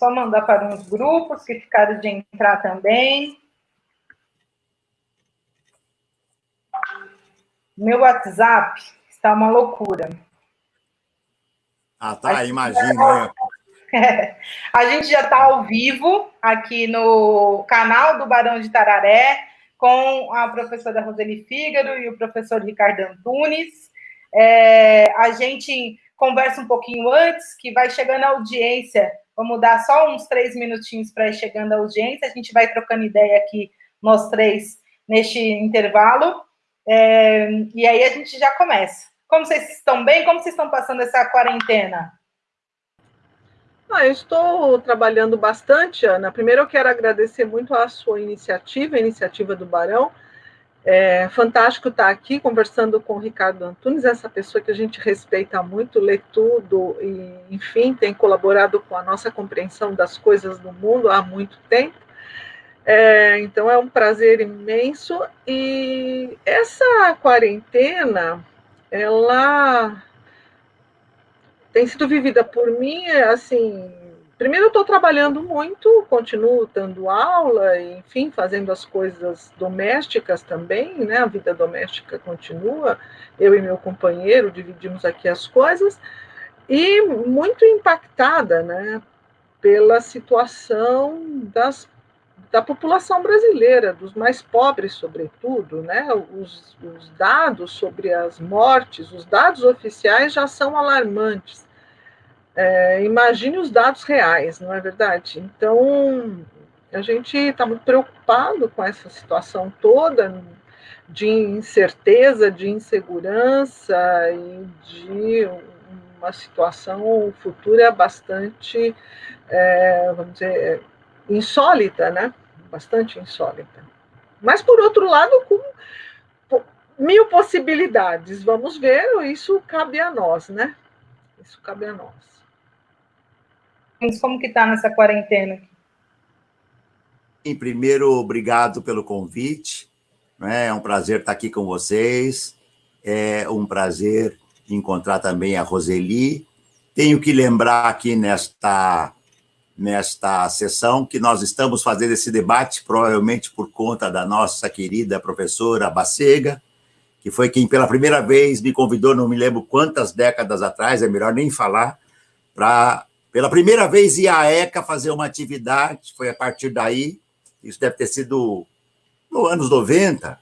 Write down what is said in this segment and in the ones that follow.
Só mandar para uns grupos que ficaram de entrar também. Meu WhatsApp está uma loucura. Ah, tá, imagina. É, a gente já está ao vivo aqui no canal do Barão de Tararé, com a professora Roseli Fígaro e o professor Ricardo Antunes. É, a gente conversa um pouquinho antes, que vai chegando a audiência. Vamos dar só uns três minutinhos para ir chegando a audiência. A gente vai trocando ideia aqui, nós três, neste intervalo. É, e aí a gente já começa. Como vocês estão bem? Como vocês estão passando essa quarentena? Ah, eu estou trabalhando bastante, Ana. Primeiro, eu quero agradecer muito a sua iniciativa, a iniciativa do Barão. É fantástico estar aqui conversando com o Ricardo Antunes, essa pessoa que a gente respeita muito, lê tudo e, enfim, tem colaborado com a nossa compreensão das coisas do mundo há muito tempo. É, então, é um prazer imenso. E essa quarentena, ela tem sido vivida por mim, assim, primeiro eu estou trabalhando muito, continuo dando aula, enfim, fazendo as coisas domésticas também, né, a vida doméstica continua, eu e meu companheiro dividimos aqui as coisas, e muito impactada, né, pela situação das da população brasileira, dos mais pobres, sobretudo, né? Os, os, dados sobre as mortes, os dados oficiais já são alarmantes. É, imagine os dados reais, não é verdade? Então, a gente está muito preocupado com essa situação toda de incerteza, de insegurança e de uma situação futura bastante, é, vamos dizer, insólita, né? Bastante insólita. Mas, por outro lado, com mil possibilidades. Vamos ver, isso cabe a nós, né? Isso cabe a nós. Como que está nessa quarentena? Em primeiro, obrigado pelo convite. Né? É um prazer estar aqui com vocês. É um prazer encontrar também a Roseli. Tenho que lembrar aqui nesta nesta sessão, que nós estamos fazendo esse debate, provavelmente por conta da nossa querida professora Bacega, que foi quem pela primeira vez me convidou, não me lembro quantas décadas atrás, é melhor nem falar, para pela primeira vez ir à ECA fazer uma atividade, foi a partir daí, isso deve ter sido nos anos 90,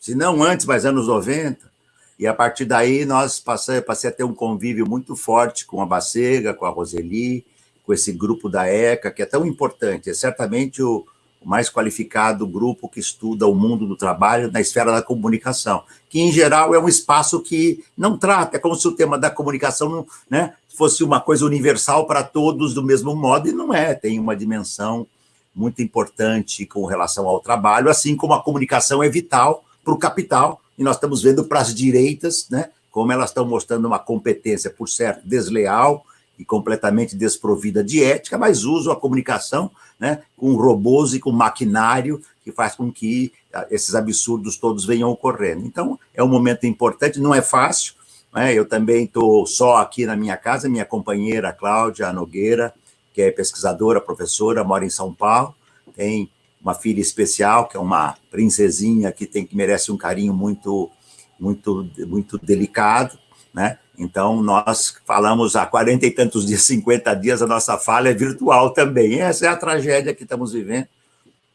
se não antes, mas anos 90, e a partir daí nós passei, passei a ter um convívio muito forte com a Bacega, com a Roseli, com esse grupo da ECA, que é tão importante, é certamente o, mais qualificado grupo que estuda o mundo do trabalho na esfera da comunicação, que, em geral, é um espaço que não trata, é como se o tema da comunicação né, fosse uma coisa universal para todos do mesmo modo, e não é, tem uma dimensão muito importante com relação ao trabalho, assim como a comunicação é vital para o capital, e nós estamos vendo para as direitas, né, como elas estão mostrando uma competência, por certo, desleal, e completamente desprovida de ética, mas usam a comunicação né, com robôs e com maquinário que faz com que ah, esses absurdos todos venham ocorrendo. Então, é um momento importante, não é fácil, né? eu também estou só aqui na minha casa, minha companheira Cláudia Nogueira, que é pesquisadora, professora, mora em São Paulo, tem uma filha especial, que é uma princesinha que tem que merece um carinho muito, muito, muito delicado, né? Então, nós falamos há 40 e tantos dias, 50 dias, a nossa falha é virtual também. Essa é a tragédia que estamos vivendo.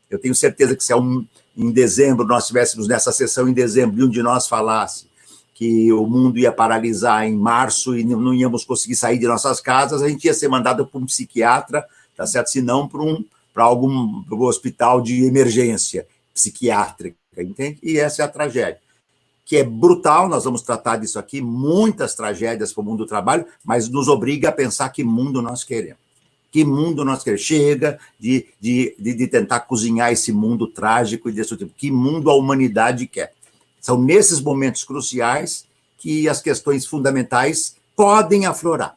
Eu tenho certeza que se em dezembro nós estivéssemos nessa sessão em dezembro e um de nós falasse que o mundo ia paralisar em março e não íamos conseguir sair de nossas casas, a gente ia ser mandado para um psiquiatra, tá certo? Se não para um para algum hospital de emergência psiquiátrica, entende? E essa é a tragédia que é brutal, nós vamos tratar disso aqui, muitas tragédias para o mundo do trabalho, mas nos obriga a pensar que mundo nós queremos. Que mundo nós queremos? Chega de, de, de, tentar cozinhar esse mundo trágico e destrutivo. Que mundo a humanidade quer? São nesses momentos cruciais que as questões fundamentais podem aflorar.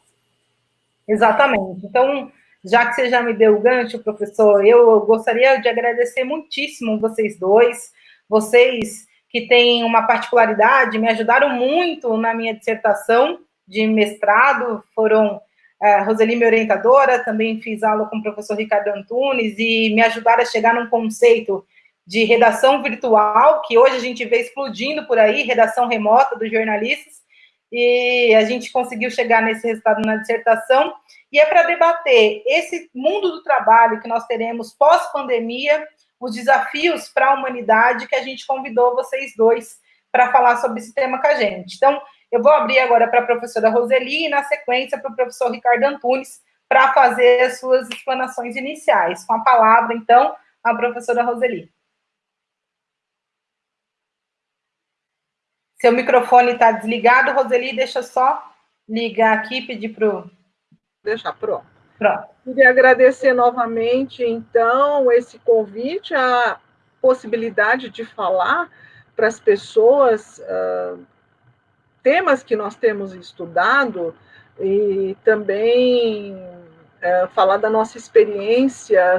Exatamente. Então, já que você já me deu o gancho, professor, eu gostaria de agradecer muitíssimo vocês dois. Vocês que têm uma particularidade, me ajudaram muito na minha dissertação de mestrado, foram a Roseli, minha orientadora, também fiz aula com o professor Ricardo Antunes e me ajudaram a chegar num conceito de redação virtual, que hoje a gente vê explodindo por aí, redação remota dos jornalistas, e a gente conseguiu chegar nesse resultado na dissertação, e é para debater esse mundo do trabalho que nós teremos pós-pandemia, os desafios para a humanidade, que a gente convidou vocês dois para falar sobre esse tema com a gente. Então, eu vou abrir agora para a professora Roseli e, na sequência, para o professor Ricardo Antunes, para fazer as suas explanações iniciais. Com a palavra, então, a professora Roseli. Seu microfone está desligado, Roseli, deixa eu só ligar aqui, pedir para o... Deixar pronto. Pronto. Queria agradecer novamente, então, esse convite, a possibilidade de falar para as pessoas uh, temas que nós temos estudado e também uh, falar da nossa experiência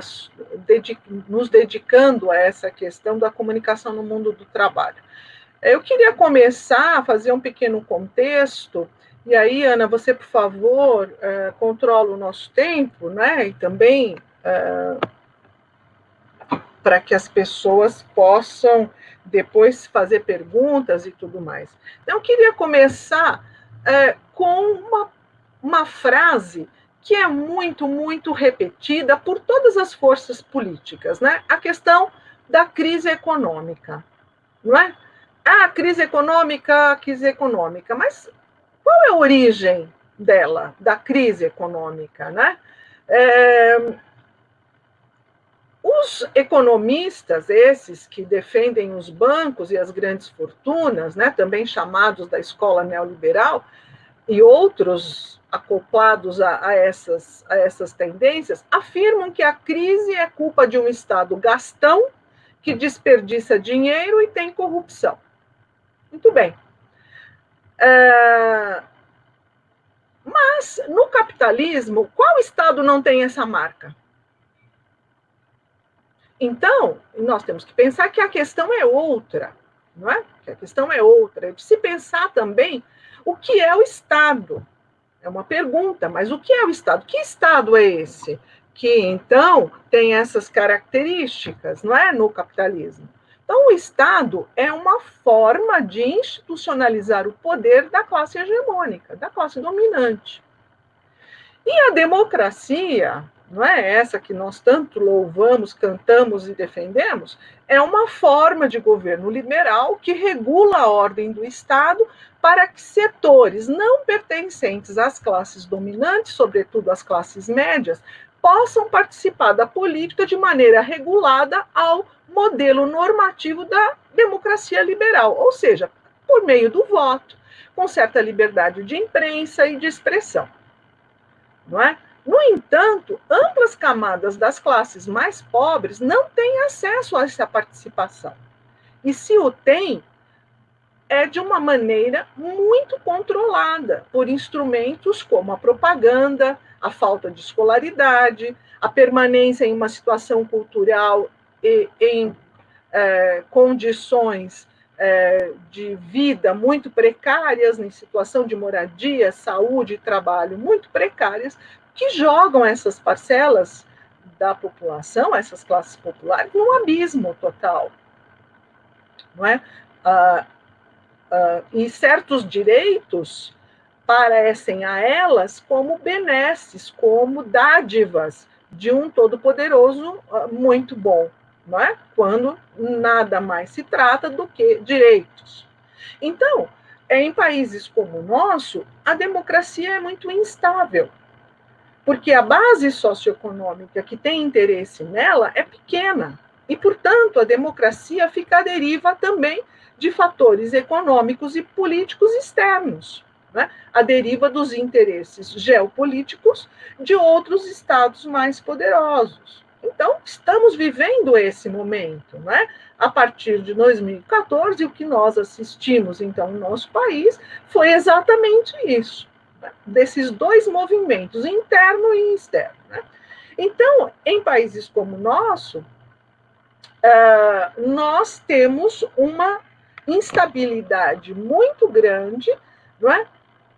nos dedicando a essa questão da comunicação no mundo do trabalho. Eu queria começar a fazer um pequeno contexto, e aí, Ana, você, por favor, uh, controla o nosso tempo, né? E também uh, para que as pessoas possam depois fazer perguntas e tudo mais. Então, eu queria começar uh, com uma, uma frase que é muito, muito repetida por todas as forças políticas, né? A questão da crise econômica, não é? Ah, crise econômica, crise econômica. Mas qual é a origem dela, da crise econômica, né? É, os economistas, esses que defendem os bancos e as grandes fortunas, né, também chamados da escola neoliberal, e outros acoplados a, a, essas, a essas tendências, afirmam que a crise é culpa de um Estado gastão que desperdiça dinheiro e tem corrupção. Muito bem. É... Mas, no capitalismo, qual Estado não tem essa marca? Então, nós temos que pensar que a questão é outra, não é? Que a questão é outra. É de se pensar também o que é o Estado. É uma pergunta, mas o que é o Estado? Que Estado é esse? Que, então, tem essas características, não é? No capitalismo. Então, o Estado é uma forma de institucionalizar o poder da classe hegemônica, da classe dominante. E a democracia, não é essa que nós tanto louvamos, cantamos e defendemos, é uma forma de governo liberal que regula a ordem do Estado para que setores não pertencentes às classes dominantes, sobretudo às classes médias, possam participar da política de maneira regulada ao modelo normativo da democracia liberal, ou seja, por meio do voto, com certa liberdade de imprensa e de expressão. Não é? No entanto, amplas camadas das classes mais pobres não têm acesso a essa participação. E se o têm, é de uma maneira muito controlada por instrumentos como a propaganda, a falta de escolaridade, a permanência em uma situação cultural e, em é, condições é, de vida muito precárias, em situação de moradia, saúde e trabalho muito precárias, que jogam essas parcelas da população, essas classes populares, num abismo total. Não é? Ah, ah, e certos direitos parecem a elas como benesses, como dádivas de um todo-poderoso ah, muito bom não é? quando nada mais se trata do que direitos. Então, em países como o nosso, a democracia é muito instável, porque a base socioeconômica que tem interesse nela é pequena, e, portanto, a democracia fica à deriva também de fatores econômicos e políticos externos, né? a deriva dos interesses geopolíticos de outros estados mais poderosos. Então, estamos vivendo esse momento, né? A partir de 2014, o que nós assistimos, então, no nosso país, foi exatamente isso, né? desses dois movimentos, interno e externo. Né? Então, em países como o nosso, uh, nós temos uma instabilidade muito grande, não é?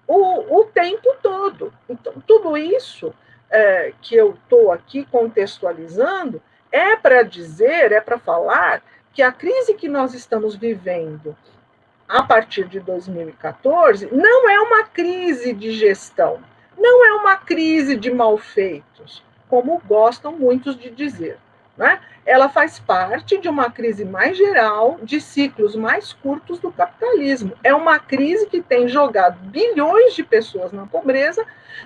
O, o tempo todo. Então, tudo isso é, que eu estou aqui contextualizando é para dizer, é para falar que a crise que nós estamos vivendo a partir de 2014 não é uma crise de gestão, não é uma crise de malfeitos, como gostam muitos de dizer. Né? Ela faz parte de uma crise mais geral, de ciclos mais curtos do capitalismo. É uma crise que tem jogado bilhões de pessoas na pobreza,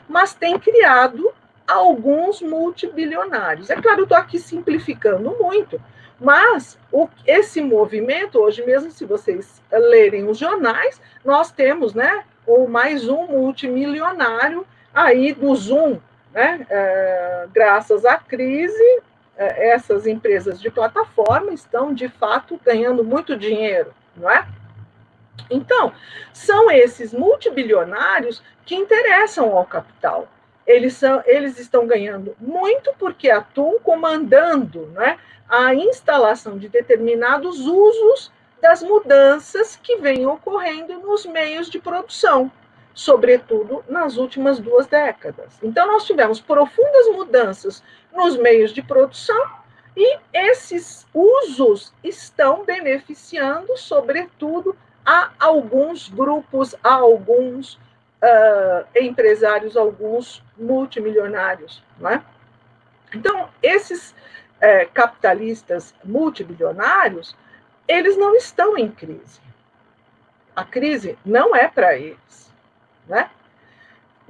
mas tem criado alguns multibilionários. É claro, estou aqui simplificando muito, mas o, esse movimento, hoje mesmo, se vocês lerem os jornais, nós temos né, o mais um multimilionário aí do Zoom, né, é, graças à crise, essas empresas de plataforma estão, de fato, ganhando muito dinheiro, não é? Então, são esses multibilionários que interessam ao capital. Eles, são, eles estão ganhando muito porque atuam comandando né, a instalação de determinados usos das mudanças que vêm ocorrendo nos meios de produção, sobretudo nas últimas duas décadas. Então, nós tivemos profundas mudanças nos meios de produção, e esses usos estão beneficiando, sobretudo, a alguns grupos, a alguns uh, empresários, alguns multimilionários. Não é? Então, esses uh, capitalistas multibilionários, eles não estão em crise. A crise não é para eles. Né?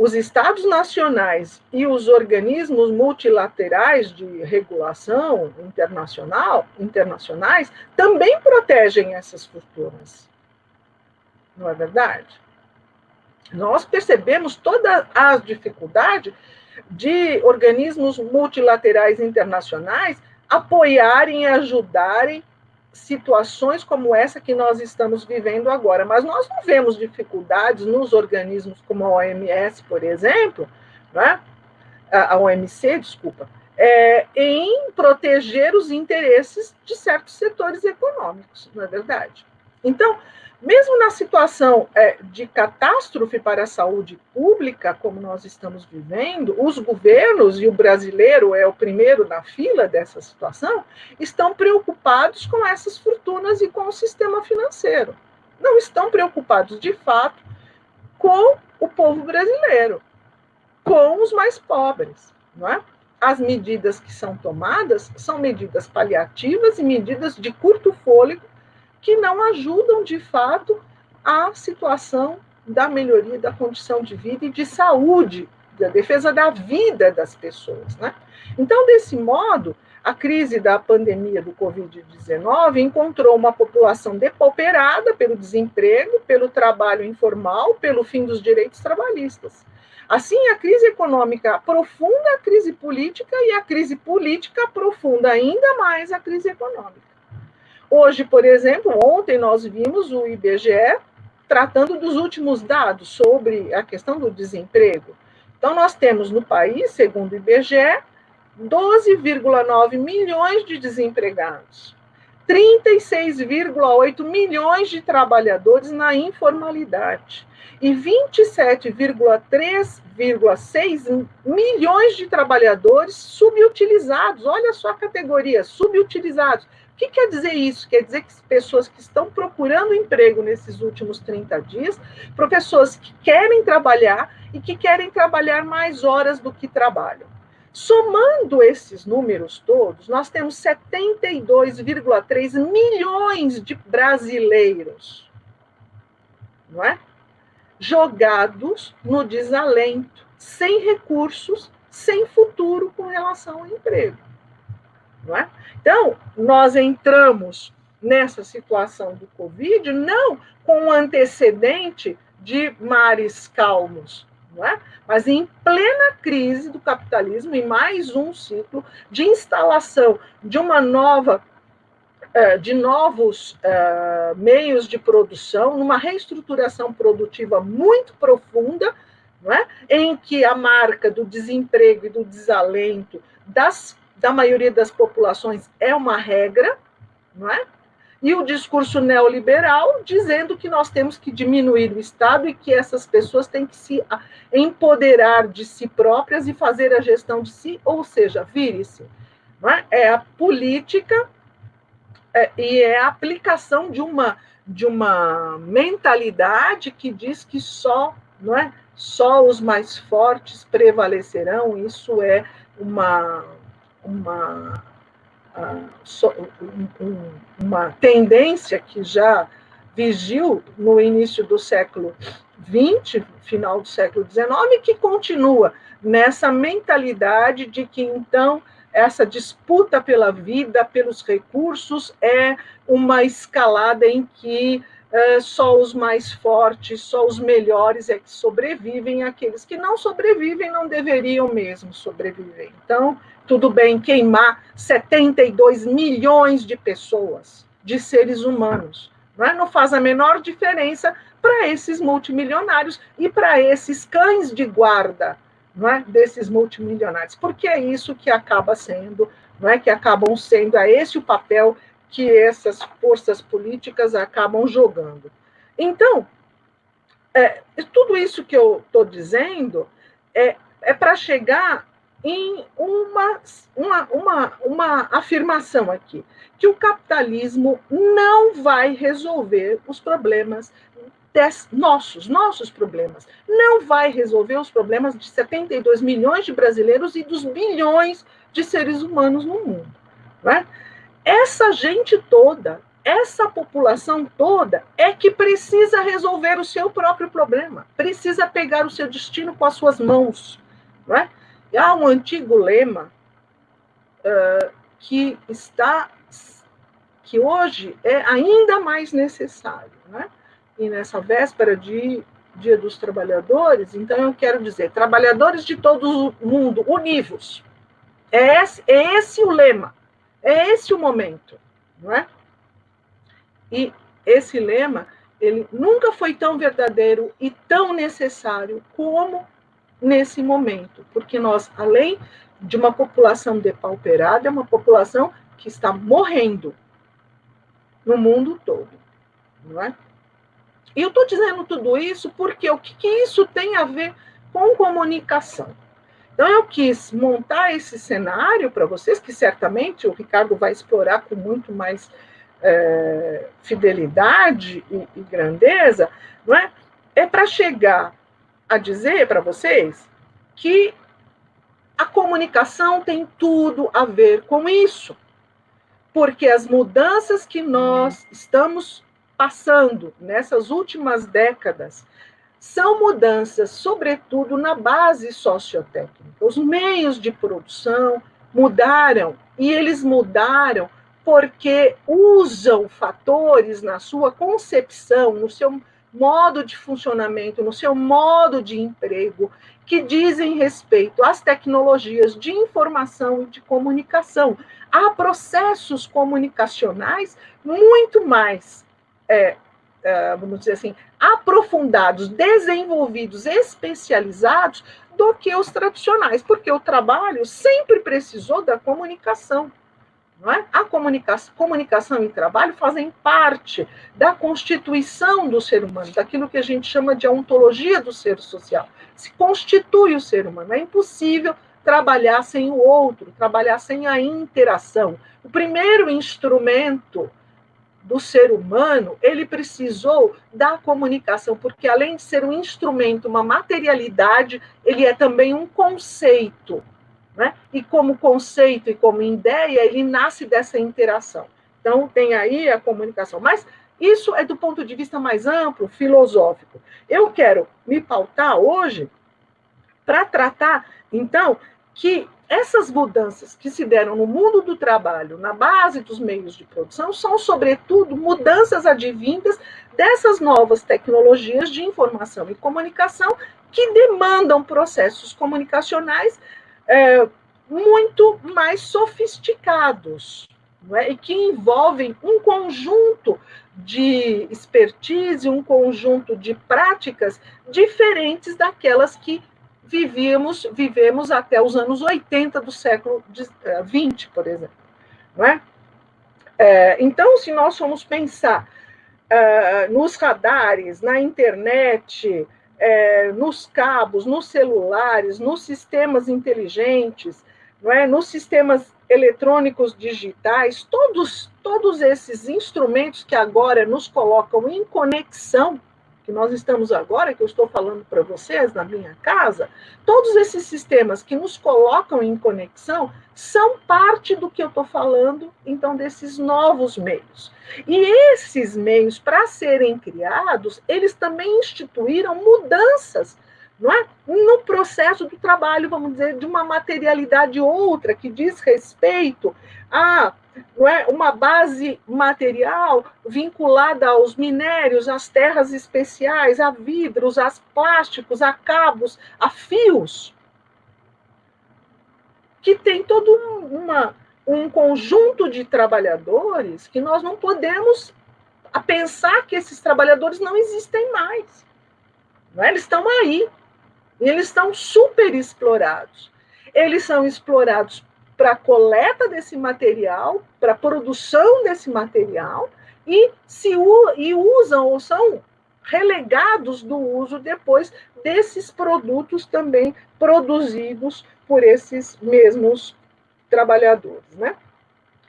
Os estados nacionais e os organismos multilaterais de regulação internacional, internacionais também protegem essas fortunas. Não é verdade? Nós percebemos toda a dificuldade de organismos multilaterais internacionais apoiarem e ajudarem situações como essa que nós estamos vivendo agora. Mas nós não vemos dificuldades nos organismos como a OMS, por exemplo, né? a OMC, desculpa, é, em proteger os interesses de certos setores econômicos, não é verdade? Então, mesmo na situação é, de catástrofe para a saúde pública, como nós estamos vivendo, os governos, e o brasileiro é o primeiro na fila dessa situação, estão preocupados com essas fortunas e com o sistema financeiro. Não estão preocupados, de fato, com o povo brasileiro, com os mais pobres. Não é? As medidas que são tomadas são medidas paliativas e medidas de curto fôlego que não ajudam de fato a situação da melhoria da condição de vida e de saúde, da defesa da vida das pessoas. Né? Então, desse modo, a crise da pandemia do Covid-19 encontrou uma população depauperada pelo desemprego, pelo trabalho informal, pelo fim dos direitos trabalhistas. Assim, a crise econômica aprofunda a crise política e a crise política aprofunda ainda mais a crise econômica. Hoje, por exemplo, ontem nós vimos o IBGE tratando dos últimos dados sobre a questão do desemprego. Então, nós temos no país, segundo o IBGE, 12,9 milhões de desempregados, 36,8 milhões de trabalhadores na informalidade e 27,3,6 milhões de trabalhadores subutilizados. Olha só a categoria, subutilizados que quer dizer isso? Quer dizer que pessoas que estão procurando emprego nesses últimos 30 dias, para pessoas que querem trabalhar e que querem trabalhar mais horas do que trabalham. Somando esses números todos, nós temos 72,3 milhões de brasileiros, não é? Jogados no desalento, sem recursos, sem futuro com relação ao emprego. É? Então, nós entramos nessa situação do Covid não com um antecedente de mares calmos, é? mas em plena crise do capitalismo, em mais um ciclo de instalação de uma nova eh, de novos uh, meios de produção, numa reestruturação produtiva muito profunda, é? em que a marca do desemprego e do desalento das da maioria das populações é uma regra, não é? e o discurso neoliberal dizendo que nós temos que diminuir o Estado e que essas pessoas têm que se empoderar de si próprias e fazer a gestão de si, ou seja, vire-se. É? é a política é, e é a aplicação de uma, de uma mentalidade que diz que só, não é? só os mais fortes prevalecerão, isso é uma, uma uma tendência que já vigiu no início do século XX, final do século XIX, que continua nessa mentalidade de que então essa disputa pela vida, pelos recursos, é uma escalada em que é, só os mais fortes, só os melhores é que sobrevivem, aqueles que não sobrevivem não deveriam mesmo sobreviver. Então, tudo bem queimar 72 milhões de pessoas, de seres humanos. Não, é? não faz a menor diferença para esses multimilionários e para esses cães de guarda não é? desses multimilionários, porque é isso que acaba sendo, não é? que acabam sendo, é esse o papel que essas forças políticas acabam jogando. Então, é, tudo isso que eu estou dizendo é, é para chegar em uma, uma, uma, uma afirmação aqui, que o capitalismo não vai resolver os problemas des, nossos, nossos problemas. Não vai resolver os problemas de 72 milhões de brasileiros e dos bilhões de seres humanos no mundo. Né? Essa gente toda, essa população toda, é que precisa resolver o seu próprio problema, precisa pegar o seu destino com as suas mãos. Não é? Há um antigo lema uh, que está, que hoje é ainda mais necessário, né? E nessa véspera de Dia dos Trabalhadores, então eu quero dizer, trabalhadores de todo o mundo, univos. É esse, é esse o lema, é esse o momento, não é? E esse lema, ele nunca foi tão verdadeiro e tão necessário como nesse momento, porque nós, além de uma população depauperada, é uma população que está morrendo no mundo todo, não é? E eu estou dizendo tudo isso porque o que, que isso tem a ver com comunicação? Então, eu quis montar esse cenário para vocês, que certamente o Ricardo vai explorar com muito mais é, fidelidade e, e, grandeza, não é? É para chegar a dizer para vocês que a comunicação tem tudo a ver com isso. Porque as mudanças que nós estamos passando nessas últimas décadas são mudanças, sobretudo, na base sociotécnica. Os meios de produção mudaram, e eles mudaram porque usam fatores na sua concepção, no seu modo de funcionamento, no seu modo de emprego, que dizem respeito às tecnologias de informação e de comunicação. Há processos comunicacionais muito mais, é, vamos dizer assim, aprofundados, desenvolvidos, especializados do que os tradicionais, porque o trabalho sempre precisou da comunicação. Não é? A comunicação, comunicação e trabalho fazem parte da constituição do ser humano, daquilo que a gente chama de ontologia do ser social. Se constitui o ser humano. É impossível trabalhar sem o outro, trabalhar sem a interação. O primeiro instrumento do ser humano, ele precisou da comunicação, porque além de ser um instrumento, uma materialidade, ele é também um conceito. Né? E como conceito e como ideia, ele nasce dessa interação. Então, tem aí a comunicação. Mas isso é do ponto de vista mais amplo, filosófico. Eu quero me pautar hoje para tratar, então, que essas mudanças que se deram no mundo do trabalho, na base dos meios de produção, são, sobretudo, mudanças advindas dessas novas tecnologias de informação e comunicação que demandam processos comunicacionais é, muito mais sofisticados é? e que envolvem um conjunto de expertise, um conjunto de práticas diferentes daquelas que vivíamos, vivemos até os anos 80 do século XX, eh, por exemplo. Não é? É, então, se nós formos pensar uh, nos radares, na internet, é, nos cabos, nos celulares, nos sistemas inteligentes, não é? nos sistemas eletrônicos digitais, todos, todos esses instrumentos que agora nos colocam em conexão que nós estamos agora, que eu estou falando para vocês na minha casa, todos esses sistemas que nos colocam em conexão são parte do que eu estou falando, então, desses novos meios. E esses meios, para serem criados, eles também instituíram mudanças não é? no processo do trabalho, vamos dizer, de uma materialidade outra, que diz respeito a não é, uma base material vinculada aos minérios, às terras especiais, a vidros, a plásticos, a cabos, a fios, que tem todo uma, um conjunto de trabalhadores que nós não podemos pensar que esses trabalhadores não existem mais. Não é? Eles estão aí. Eles estão super explorados. Eles são explorados para coleta desse material, para produção desse material, e se e usam ou são relegados do uso depois desses produtos também produzidos por esses mesmos trabalhadores, né?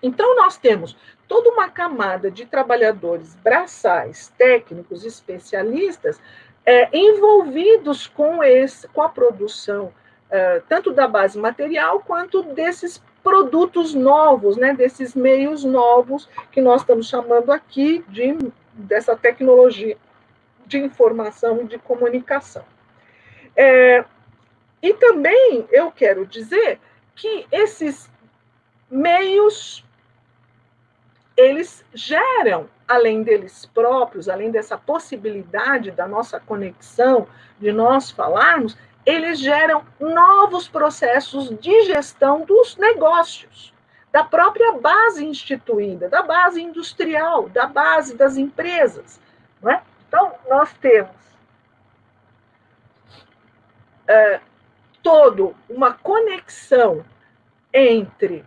Então nós temos toda uma camada de trabalhadores braçais, técnicos, especialistas é, envolvidos com esse, com a produção uh, tanto da base material quanto desses produtos novos, né, desses meios novos que nós estamos chamando aqui de dessa tecnologia de informação e de comunicação. É, e também eu quero dizer que esses meios eles geram, além deles próprios, além dessa possibilidade da nossa conexão, de nós falarmos, eles geram novos processos de gestão dos negócios, da própria base instituída, da base industrial, da base das empresas. É? Então, nós temos é, todo uma conexão entre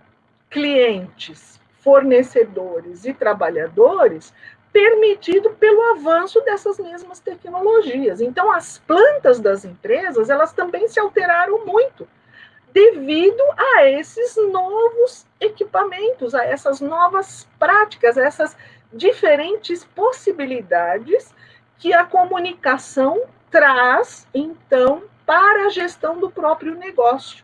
clientes, fornecedores e trabalhadores permitido pelo avanço dessas mesmas tecnologias. Então, as plantas das empresas, elas também se alteraram muito devido a esses novos equipamentos, a essas novas práticas, a essas diferentes possibilidades que a comunicação traz, então, para a gestão do próprio negócio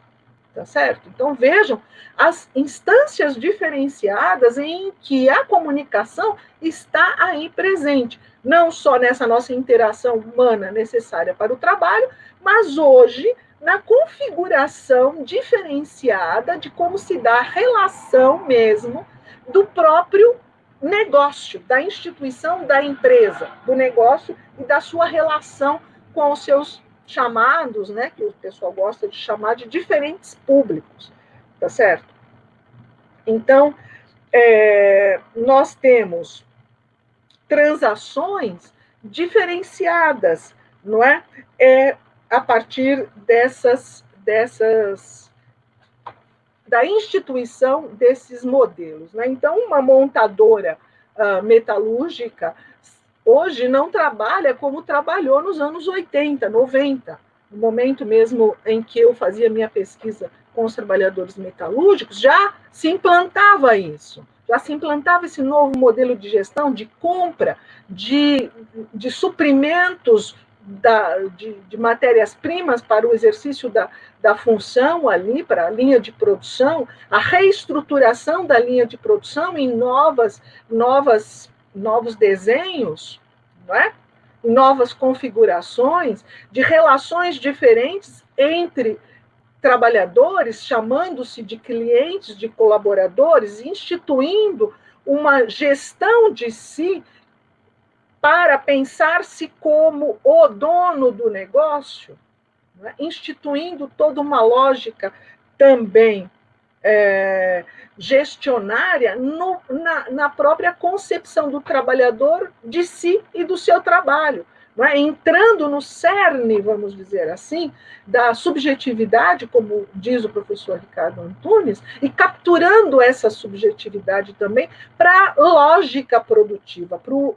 tá certo? Então vejam as instâncias diferenciadas em que a comunicação está aí presente, não só nessa nossa interação humana necessária para o trabalho, mas hoje na configuração diferenciada de como se dá a relação mesmo do próprio negócio, da instituição da empresa, do negócio e da sua relação com os seus chamados, né, que o pessoal gosta de chamar de diferentes públicos, tá certo? Então, é, nós temos transações diferenciadas, não é? é a partir dessas, dessas da instituição desses modelos. Né? Então, uma montadora uh, metalúrgica hoje não trabalha como trabalhou nos anos 80, 90, no momento mesmo em que eu fazia minha pesquisa com os trabalhadores metalúrgicos, já se implantava isso, já se implantava esse novo modelo de gestão, de compra, de, de suprimentos da, de, de matérias-primas para o exercício da, da função ali, para a linha de produção, a reestruturação da linha de produção em novas, novas novos desenhos, não é? novas configurações de relações diferentes entre trabalhadores, chamando-se de clientes, de colaboradores, instituindo uma gestão de si para pensar-se como o dono do negócio, é? instituindo toda uma lógica também é, gestionária no, na, na própria concepção do trabalhador de si e do seu trabalho. é? entrando no cerne, vamos dizer assim, da subjetividade, como diz o professor Ricardo Antunes, e capturando essa subjetividade também para a lógica produtiva, para o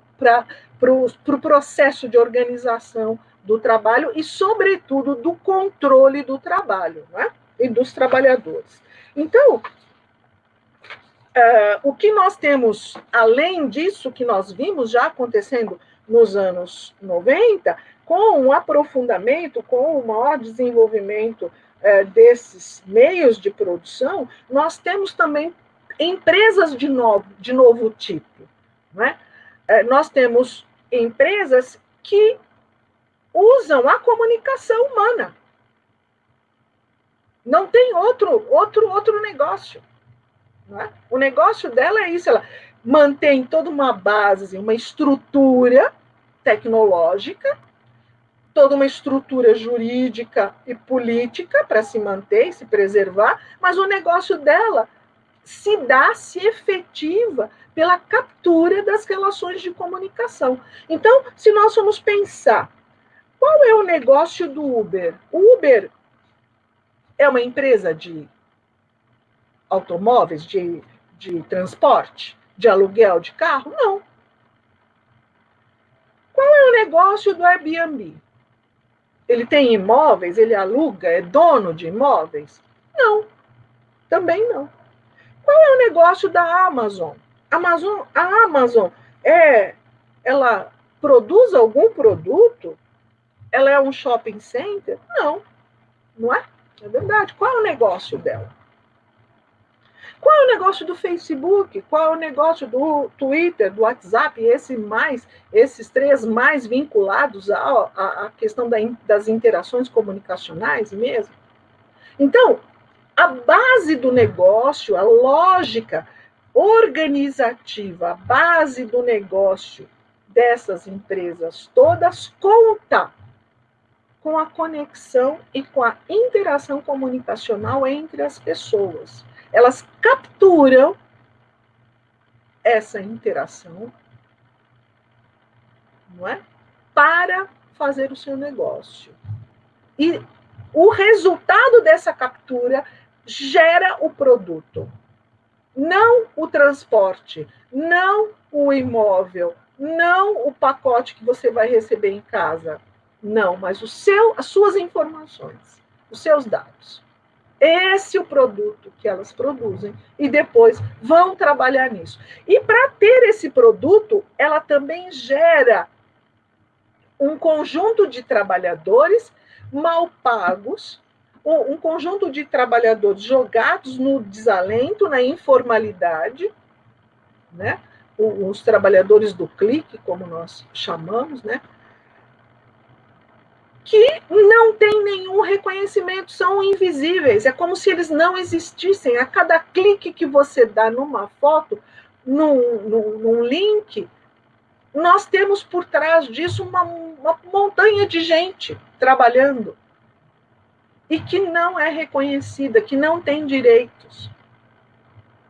pro, pro processo de organização do trabalho e, sobretudo, do controle do trabalho é? e dos trabalhadores. Então, Uh, o que nós temos, além disso, que nós vimos já acontecendo nos anos 90, com um aprofundamento, com o maior desenvolvimento uh, desses meios de produção, nós temos também empresas de novo, de novo tipo. Né? Uh, nós temos empresas que usam a comunicação humana. Não tem outro, outro, outro negócio. É? O negócio dela é isso, ela mantém toda uma base, uma estrutura tecnológica, toda uma estrutura jurídica e política para se manter e se preservar, mas o negócio dela se dá, se efetiva pela captura das relações de comunicação. Então, se nós formos pensar, qual é o negócio do Uber? O Uber é uma empresa de automóveis, de, de transporte, de aluguel de carro? Não. Qual é o negócio do Airbnb? Ele tem imóveis, ele aluga, é dono de imóveis? Não, também não. Qual é o negócio da Amazon? Amazon a Amazon é, ela produz algum produto? Ela é um shopping center? Não, não é? É verdade. Qual é o negócio dela? Qual é o negócio do Facebook? Qual é o negócio do Twitter, do WhatsApp, esse mais, esses três mais vinculados à, à, questão da, das interações comunicacionais mesmo? Então, a base do negócio, a lógica organizativa, a base do negócio dessas empresas todas conta com a conexão e com a interação comunicacional entre as pessoas elas capturam essa interação, não é? Para fazer o seu negócio. E o resultado dessa captura gera o produto, não o transporte, não o imóvel, não o pacote que você vai receber em casa, não, mas o seu, as suas informações, os seus dados. Esse é o produto que elas produzem e depois vão trabalhar nisso. E para ter esse produto, ela também gera um conjunto de trabalhadores mal pagos, um conjunto de trabalhadores jogados no desalento, na informalidade, né? Os trabalhadores do clique, como nós chamamos, né? Que não tem nenhum reconhecimento, são invisíveis, é como se eles não existissem. A cada clique que você dá numa foto, num, num, num link, nós temos por trás disso uma, uma montanha de gente trabalhando e que não é reconhecida, que não tem direitos.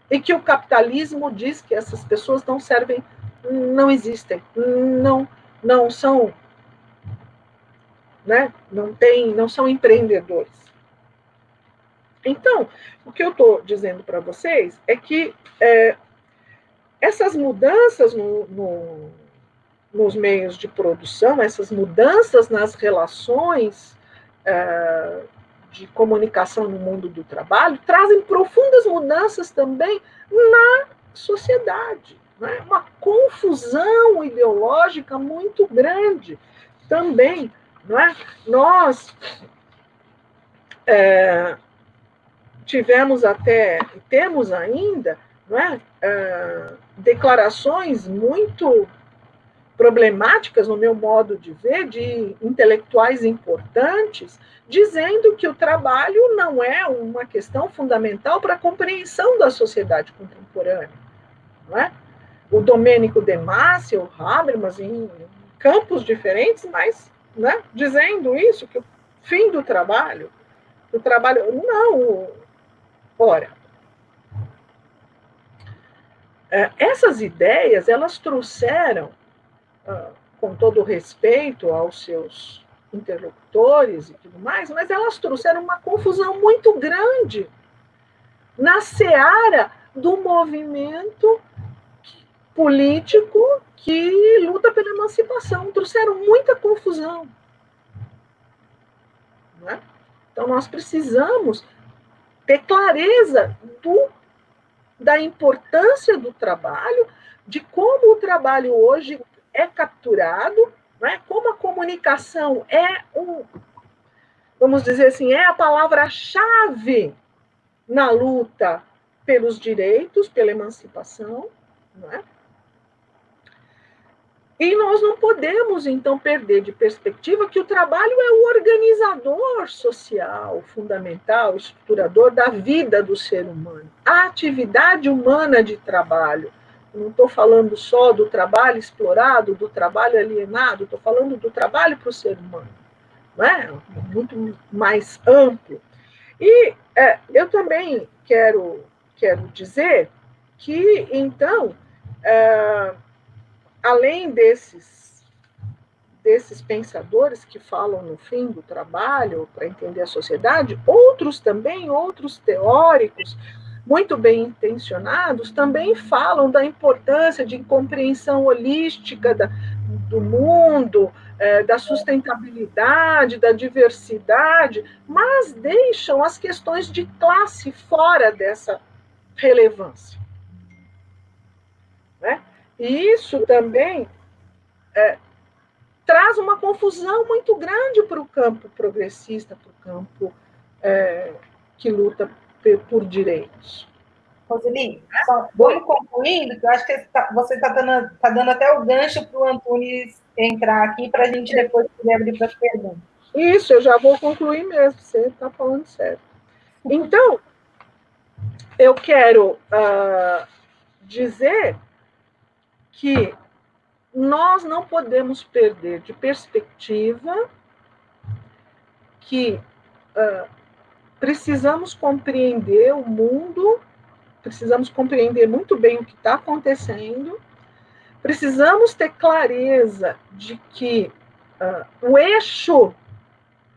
E que o capitalismo diz que essas pessoas não servem, não existem, não, não são né? Não tem, não são empreendedores. Então, o que eu estou dizendo para vocês é que é, essas mudanças no, no, nos meios de produção, essas mudanças nas relações é, de comunicação no mundo do trabalho, trazem profundas mudanças também na sociedade. Né? Uma confusão ideológica muito grande também não é? Nós é, tivemos até, temos ainda, não é? é, declarações muito problemáticas, no meu modo de ver, de intelectuais importantes, dizendo que o trabalho não é uma questão fundamental para a compreensão da sociedade contemporânea. Não é? O Domênico De Masi, o Habermas, em campos diferentes, mas né, dizendo isso, que o fim do trabalho, o trabalho. Não, ora. É, essas ideias, elas trouxeram, ah, com todo respeito aos seus interlocutores e tudo mais, mas elas trouxeram uma confusão muito grande na seara do movimento político que luta pela emancipação. Trouxeram muita confusão. Né? Então, nós precisamos ter clareza do, da importância do trabalho, de como o trabalho hoje é capturado, né? como a comunicação é um, vamos dizer assim, é a palavra-chave na luta pelos direitos, pela emancipação, não é? E nós não podemos, então, perder de perspectiva que o trabalho é o organizador social fundamental, estruturador da vida do ser humano. A atividade humana de trabalho. Eu não estou falando só do trabalho explorado, do trabalho alienado, estou falando do trabalho para o ser humano. Não é? Muito mais amplo. E é, eu também quero, quero dizer que, então, é, além desses, desses pensadores que falam no fim do trabalho para entender a sociedade, outros também, outros teóricos muito bem intencionados, também falam da importância de compreensão holística da, do mundo, é, da sustentabilidade, da diversidade, mas deixam as questões de classe fora dessa relevância. Né? E isso também é, traz uma confusão muito grande para o campo progressista, para o campo é, que luta por direitos. Roseli, só vamos concluindo, que eu acho que você está tá dando, tá dando até o gancho para o Antunes entrar aqui, para a gente depois poder abrir para as perguntas. Isso, eu já vou concluir mesmo, você está falando certo. Então, eu quero uh, dizer que nós não podemos perder de perspectiva que uh, precisamos compreender o mundo, precisamos compreender muito bem o que está acontecendo, precisamos ter clareza de que uh, o eixo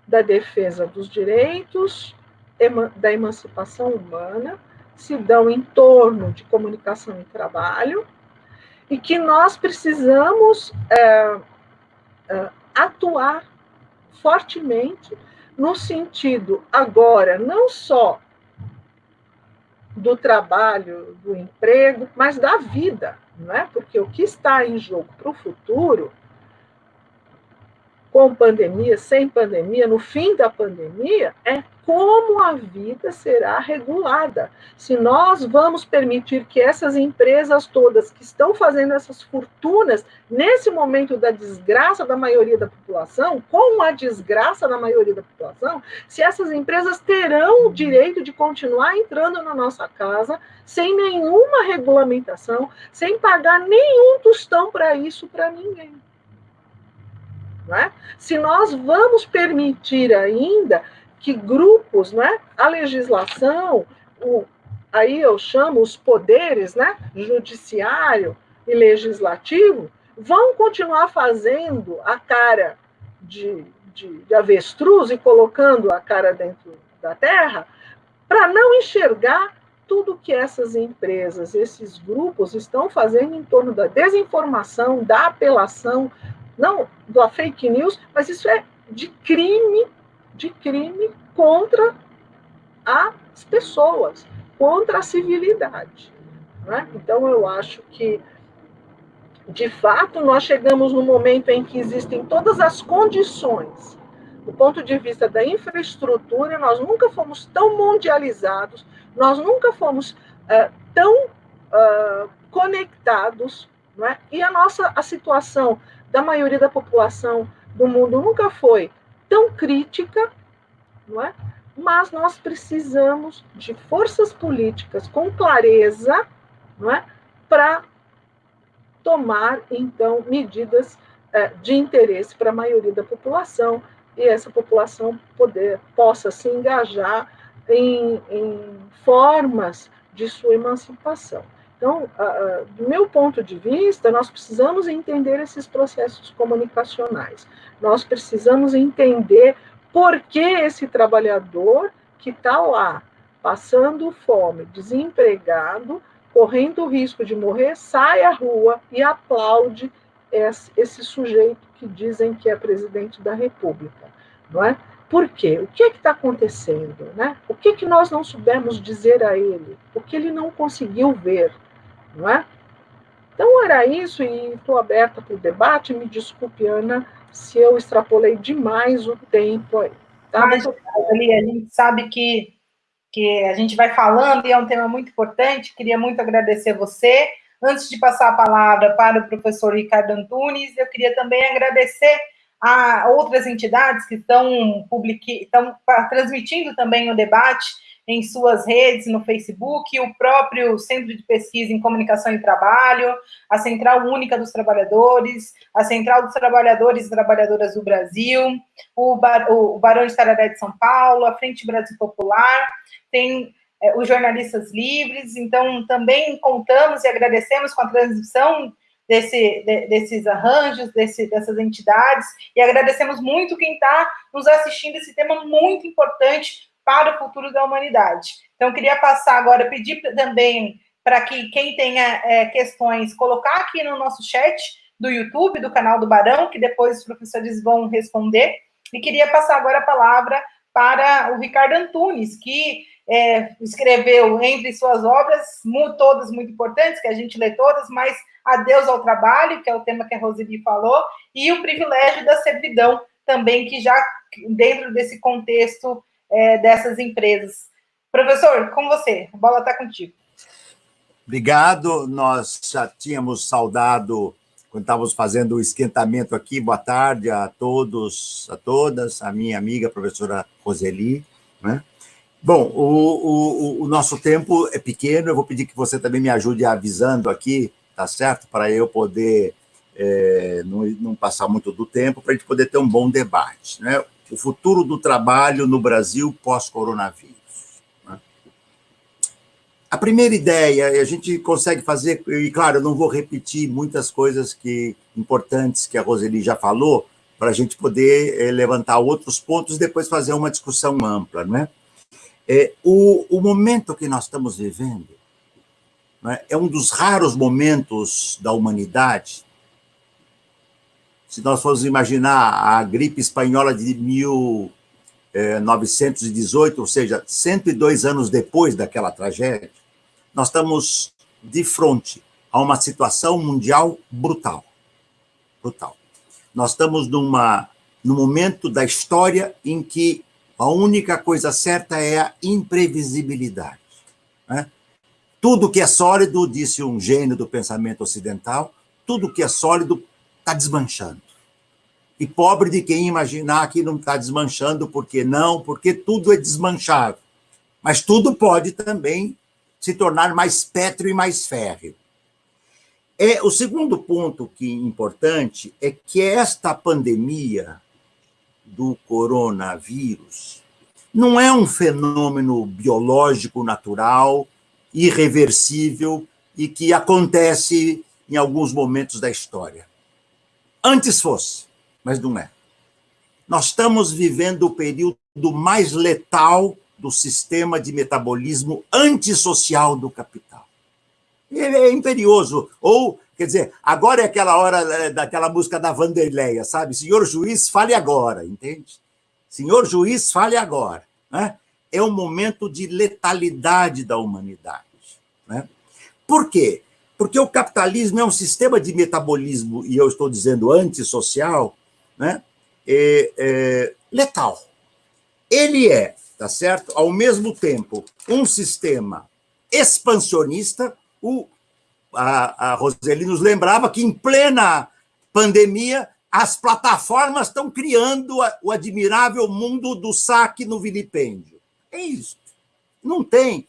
da defesa dos direitos, da emancipação humana, se dão em torno de comunicação e trabalho, e que nós precisamos é, é, atuar fortemente no sentido agora não só do trabalho, do emprego, mas da vida, não é? Porque o que está em jogo para o futuro com pandemia, sem pandemia, no fim da pandemia, é como a vida será regulada. Se nós vamos permitir que essas empresas todas que estão fazendo essas fortunas nesse momento da desgraça da maioria da população, com a desgraça da maioria da população, se essas empresas terão o direito de continuar entrando na nossa casa sem nenhuma regulamentação, sem pagar nenhum tostão para isso para ninguém. É? Se nós vamos permitir ainda que grupos, né, a legislação, o, aí eu chamo os poderes, né, judiciário e legislativo, vão continuar fazendo a cara de, de, de avestruz e colocando a cara dentro da terra, para não enxergar tudo que essas empresas, esses grupos estão fazendo em torno da desinformação, da apelação, não da fake news, mas isso é de crime, de crime contra as pessoas, contra a civilidade. Né? Então, eu acho que, de fato, nós chegamos no momento em que existem todas as condições, do ponto de vista da infraestrutura, nós nunca fomos tão mundializados, nós nunca fomos é, tão uh, conectados, não é? e a nossa a situação da maioria da população do mundo nunca foi tão crítica, não é? Mas nós precisamos de forças políticas com clareza, não é? Para tomar então medidas é, de interesse para a maioria da população e essa população poder possa se engajar em, em formas de sua emancipação. Então, do meu ponto de vista, nós precisamos entender esses processos comunicacionais. Nós precisamos entender por que esse trabalhador que está lá, passando fome, desempregado, correndo o risco de morrer, sai à rua e aplaude esse sujeito que dizem que é presidente da República, não é? Por quê? O que é está acontecendo? Né? O que, que nós não soubemos dizer a ele? O que ele não conseguiu ver? Não é? Então, era isso, e estou aberta para o debate. Me desculpe, Ana, se eu extrapolei demais o tempo aí. Tá? Mas, ali, a gente sabe que, que a gente vai falando e é um tema muito importante. Queria muito agradecer você. Antes de passar a palavra para o professor Ricardo Antunes, eu queria também agradecer a outras entidades que estão, publique, estão transmitindo também o debate em suas redes, no Facebook, o próprio Centro de Pesquisa em Comunicação e Trabalho, a Central Única dos Trabalhadores, a Central dos Trabalhadores e Trabalhadoras do Brasil, o, Bar, o Barão de Tararé de São Paulo, a Frente Brasil Popular, tem é, os jornalistas livres, então também contamos e agradecemos com a transmissão desse, de, desses arranjos, desse, dessas entidades, e agradecemos muito quem está nos assistindo. Esse tema muito importante para o futuro da humanidade. Então, queria passar agora, pedir também para que quem tenha é, questões, colocar aqui no nosso chat do YouTube, do canal do Barão, que depois os professores vão responder, e queria passar agora a palavra para o Ricardo Antunes, que é, escreveu entre suas obras, todas muito importantes, que a gente lê todas, mas Adeus ao Trabalho, que é o tema que a Roseli falou, e o privilégio da servidão, também, que já dentro desse contexto é, dessas empresas. Professor, com você, a bola está contigo. Obrigado, nós já tínhamos saudado, quando estávamos fazendo o esquentamento aqui, boa tarde a todos, a todas, a minha amiga, a professora Roseli, né? Bom, o, o, o, nosso tempo é pequeno, eu vou pedir que você também me ajude avisando aqui tá certo? Para eu poder é, não, não, passar muito do tempo, para a gente poder ter um bom debate. Né? O futuro do trabalho no Brasil pós-coronavírus. Né? A primeira ideia, a gente consegue fazer, e claro, eu não vou repetir muitas coisas que importantes que a Roseli já falou, para a gente poder é, levantar outros pontos e depois fazer uma discussão ampla. Né? É, o, o momento que nós estamos vivendo né, é um dos raros momentos da humanidade. Se nós formos imaginar a gripe espanhola de 1918, ou seja, 102 anos depois daquela tragédia, nós estamos de frente a uma situação mundial brutal. Brutal. Nós estamos numa, num momento da história em que a única coisa certa é a imprevisibilidade. Né? Tudo que é sólido, disse um gênio do pensamento ocidental, tudo que é sólido está desmanchando. E pobre de quem imaginar que não está desmanchando, porque não, porque tudo é desmanchável. Mas tudo pode também se tornar mais pétreo e mais férreo. É, o segundo ponto que importante é que esta pandemia do coronavírus não é um fenômeno biológico natural irreversível e que acontece em alguns momentos da história. Antes fosse, mas não é. Nós estamos vivendo o período mais letal do sistema de metabolismo antissocial do capital. Ele é imperioso. Ou, quer dizer, agora é aquela hora eh, daquela música da Vanderleia, sabe? Senhor juiz, fale agora, entende? Senhor juiz, fale agora. Né? É um momento de letalidade da humanidade. Né? Por quê? Porque o capitalismo é um sistema de metabolismo, e eu estou dizendo antissocial, né? É, é, letal. Ele é, tá certo? Ao mesmo tempo, um sistema expansionista. O, a, a Roseli nos lembrava que, em plena pandemia, as plataformas estão criando o admirável mundo do saque no vilipêndio. É isso. Não tem.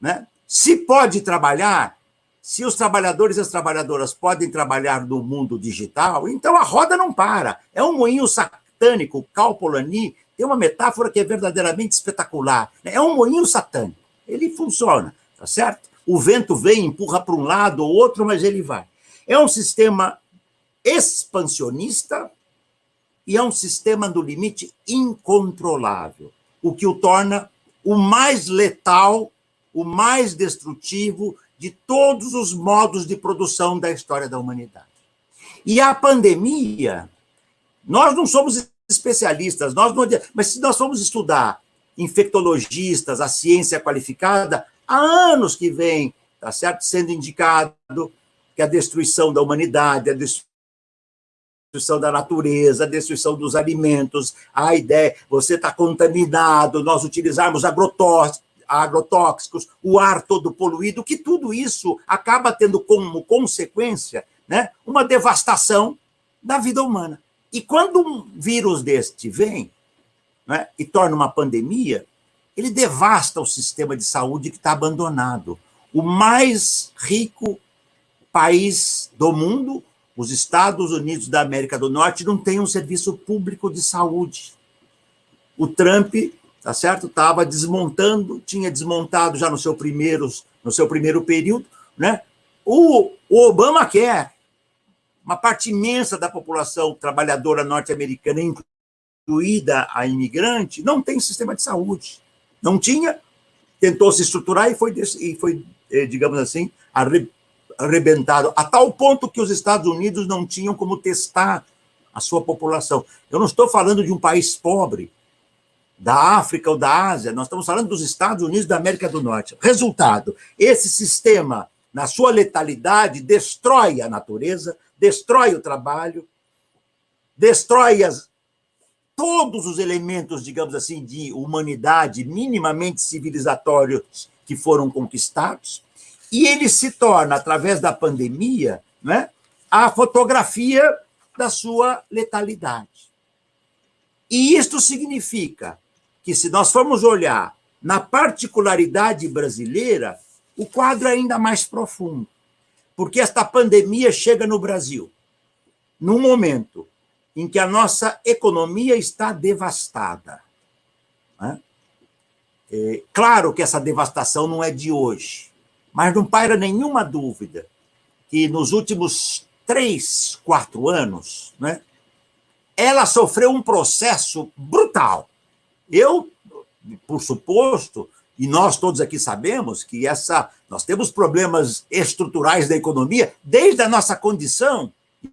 Né? Se pode trabalhar, se os trabalhadores e as trabalhadoras podem trabalhar no mundo digital, então a roda não para. É um moinho satânico. Cal Polanyi tem uma metáfora que é verdadeiramente espetacular. É um moinho satânico. Ele funciona, tá certo? O vento vem, empurra para um lado ou outro, mas ele vai. É um sistema expansionista e é um sistema do limite incontrolável, o que o torna o mais letal, o mais destrutivo de todos os modos de produção da história da humanidade. E a pandemia, nós não somos especialistas, nós não, mas se nós formos estudar infectologistas, a ciência qualificada, há anos que vem, tá certo, sendo indicado que a destruição da humanidade, a destruição da natureza, a destruição dos alimentos, a ideia, você está contaminado, nós utilizarmos agrotóxicos, agrotóxicos, o ar todo poluído, que tudo isso acaba tendo como consequência né, uma devastação da vida humana. E quando um vírus deste vem né, e torna uma pandemia, ele devasta o sistema de saúde que está abandonado. O mais rico país do mundo, os Estados Unidos da América do Norte, não tem um serviço público de saúde. O Trump tá certo? Estava desmontando, tinha desmontado já no seu primeiro, no seu primeiro período, né? O, o Obama quer uma parte imensa da população trabalhadora norte-americana, incluída a imigrante, não tem sistema de saúde. Não tinha, tentou se estruturar e foi, e foi eh, digamos assim, arrebentado, a tal ponto que os Estados Unidos não tinham como testar a sua população. Eu não estou falando de um país pobre, da África ou da Ásia, nós estamos falando dos Estados Unidos da América do Norte. Resultado: esse sistema, na sua letalidade, destrói a natureza, destrói o trabalho, destrói as, todos os elementos, digamos assim, de humanidade minimamente civilizatórios que foram conquistados, e ele se torna, através da pandemia, né, a fotografia da sua letalidade. E isto significa que, se nós formos olhar na particularidade brasileira, o quadro é ainda mais profundo. Porque esta pandemia chega no Brasil num momento em que a nossa economia está devastada. Né? É, claro que essa devastação não é de hoje, mas não paira nenhuma dúvida que nos últimos três, quatro anos, né, ela sofreu um processo brutal eu, por suposto, e nós todos aqui sabemos que essa nós temos problemas estruturais da economia desde a nossa condição,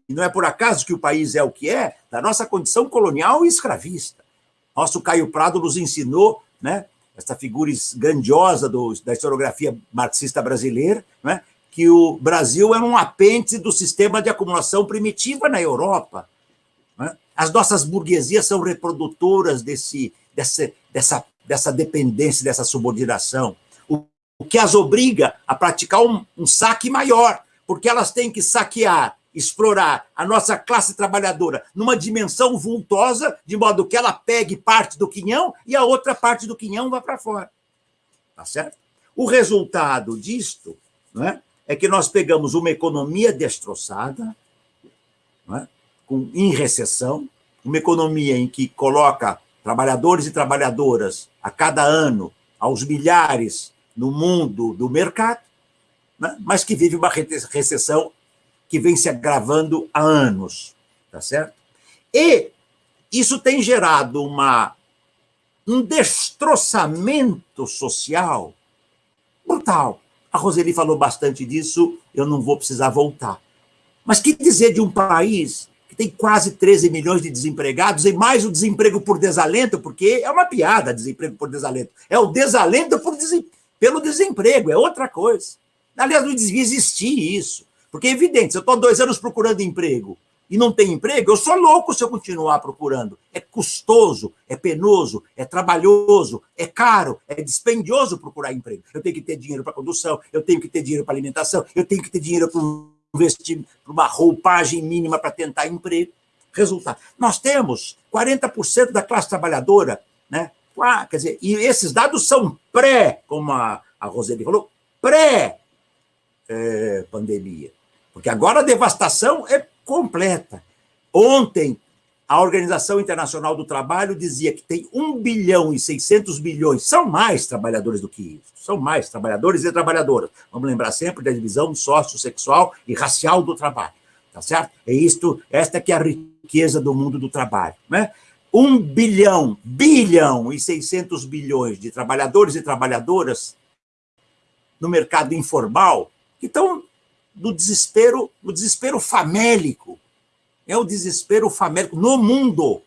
e não é por acaso que o país é o que é, da nossa condição colonial e escravista. Nosso Caio Prado nos ensinou, né, essa figura grandiosa do, da historiografia marxista brasileira, né, que o Brasil é um apêndice do sistema de acumulação primitiva na Europa. Né? As nossas burguesias são reprodutoras desse, dessa, dessa, dessa dependência, dessa subordinação, o, o que as obriga a praticar um, um saque maior, porque elas têm que saquear, explorar a nossa classe trabalhadora numa dimensão vultosa, de modo que ela pegue parte do quinhão e a outra parte do quinhão vá para fora. Tá certo? O resultado disto não é, é que nós pegamos uma economia destroçada, não é, com, em recessão, uma economia em que coloca trabalhadores e trabalhadoras a cada ano, aos milhares no mundo do mercado, né? mas que vive uma recessão que vem se agravando há anos, tá certo? E isso tem gerado uma, um destroçamento social brutal. A Roseli falou bastante disso, eu não vou precisar voltar. Mas que dizer de um país tem quase 13 milhões de desempregados e mais o desemprego por desalento, porque é uma piada desemprego por desalento. É o desalento desem... pelo desemprego, é outra coisa. Aliás, não devia existir isso. Porque é evidente, se eu estou dois anos procurando emprego e não tem emprego, eu sou louco se eu continuar procurando. É custoso, é penoso, é trabalhoso, é caro, é dispendioso procurar emprego. Eu tenho que ter dinheiro para condução, eu tenho que ter dinheiro para alimentação, eu tenho que ter dinheiro para investir uma roupagem mínima para tentar emprego. Resultado. Nós temos 40% da classe trabalhadora, né? Quer dizer, e esses dados são pré, como a, a Roseli falou, pré-pandemia. É, porque agora a devastação é completa. Ontem, a Organização Internacional do Trabalho dizia que tem 1 bilhão e 600 bilhões, são mais trabalhadores do que isso, são mais trabalhadores e trabalhadoras. Vamos lembrar sempre da divisão sexual e racial do trabalho, tá certo? É isto, esta que é a riqueza do mundo do trabalho, né? 1 bilhão, bilhão e 600 bilhões de trabalhadores e trabalhadoras no mercado informal que estão no desespero, no desespero famélico, é o desespero famélico no mundo,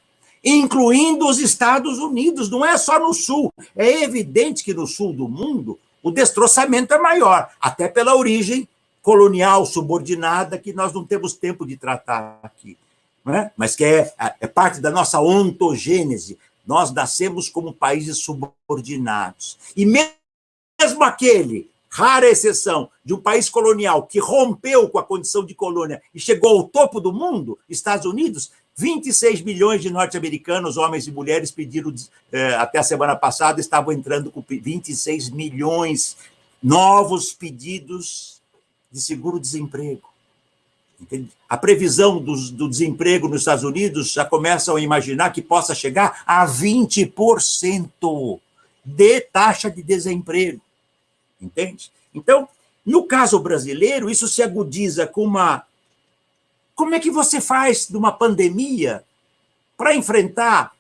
incluindo os Estados Unidos, não é só no Sul. É evidente que no Sul do mundo o destroçamento é maior, até pela origem colonial subordinada que nós não temos tempo de tratar aqui. É? Mas que é, é parte da nossa ontogênese. Nós nascemos como países subordinados. E mesmo aquele rara exceção de um país colonial que rompeu com a condição de colônia e chegou ao topo do mundo, Estados Unidos, 26 milhões de norte-americanos, homens e mulheres, pediram, eh, até a semana passada, estavam entrando com 26 milhões novos pedidos de seguro-desemprego. A previsão do, do, desemprego nos Estados Unidos já começam a imaginar que possa chegar a 20% de taxa de desemprego entende? Então, no caso brasileiro, isso se agudiza com uma. Como é que você faz de uma pandemia para enfrentar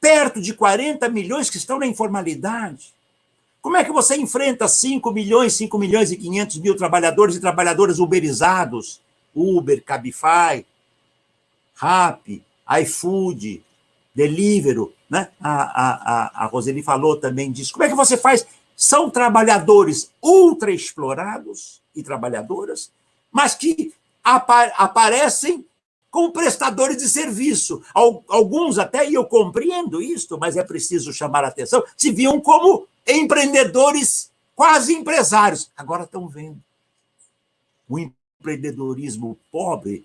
perto de 40 milhões que estão na informalidade? Como é que você enfrenta 5 milhões, 5 milhões e 500 mil trabalhadores e trabalhadoras uberizados? Uber, Cabify, Rap, iFood, Deliveroo, né? A, a, a, a Roseli falou também disso. Como é que você faz são trabalhadores ultra explorados e trabalhadoras, mas que apa aparecem como prestadores de serviço. Alguns até, e eu compreendo isto, mas é preciso chamar a atenção, se viam como empreendedores quase empresários. Agora estão vendo. O empreendedorismo pobre,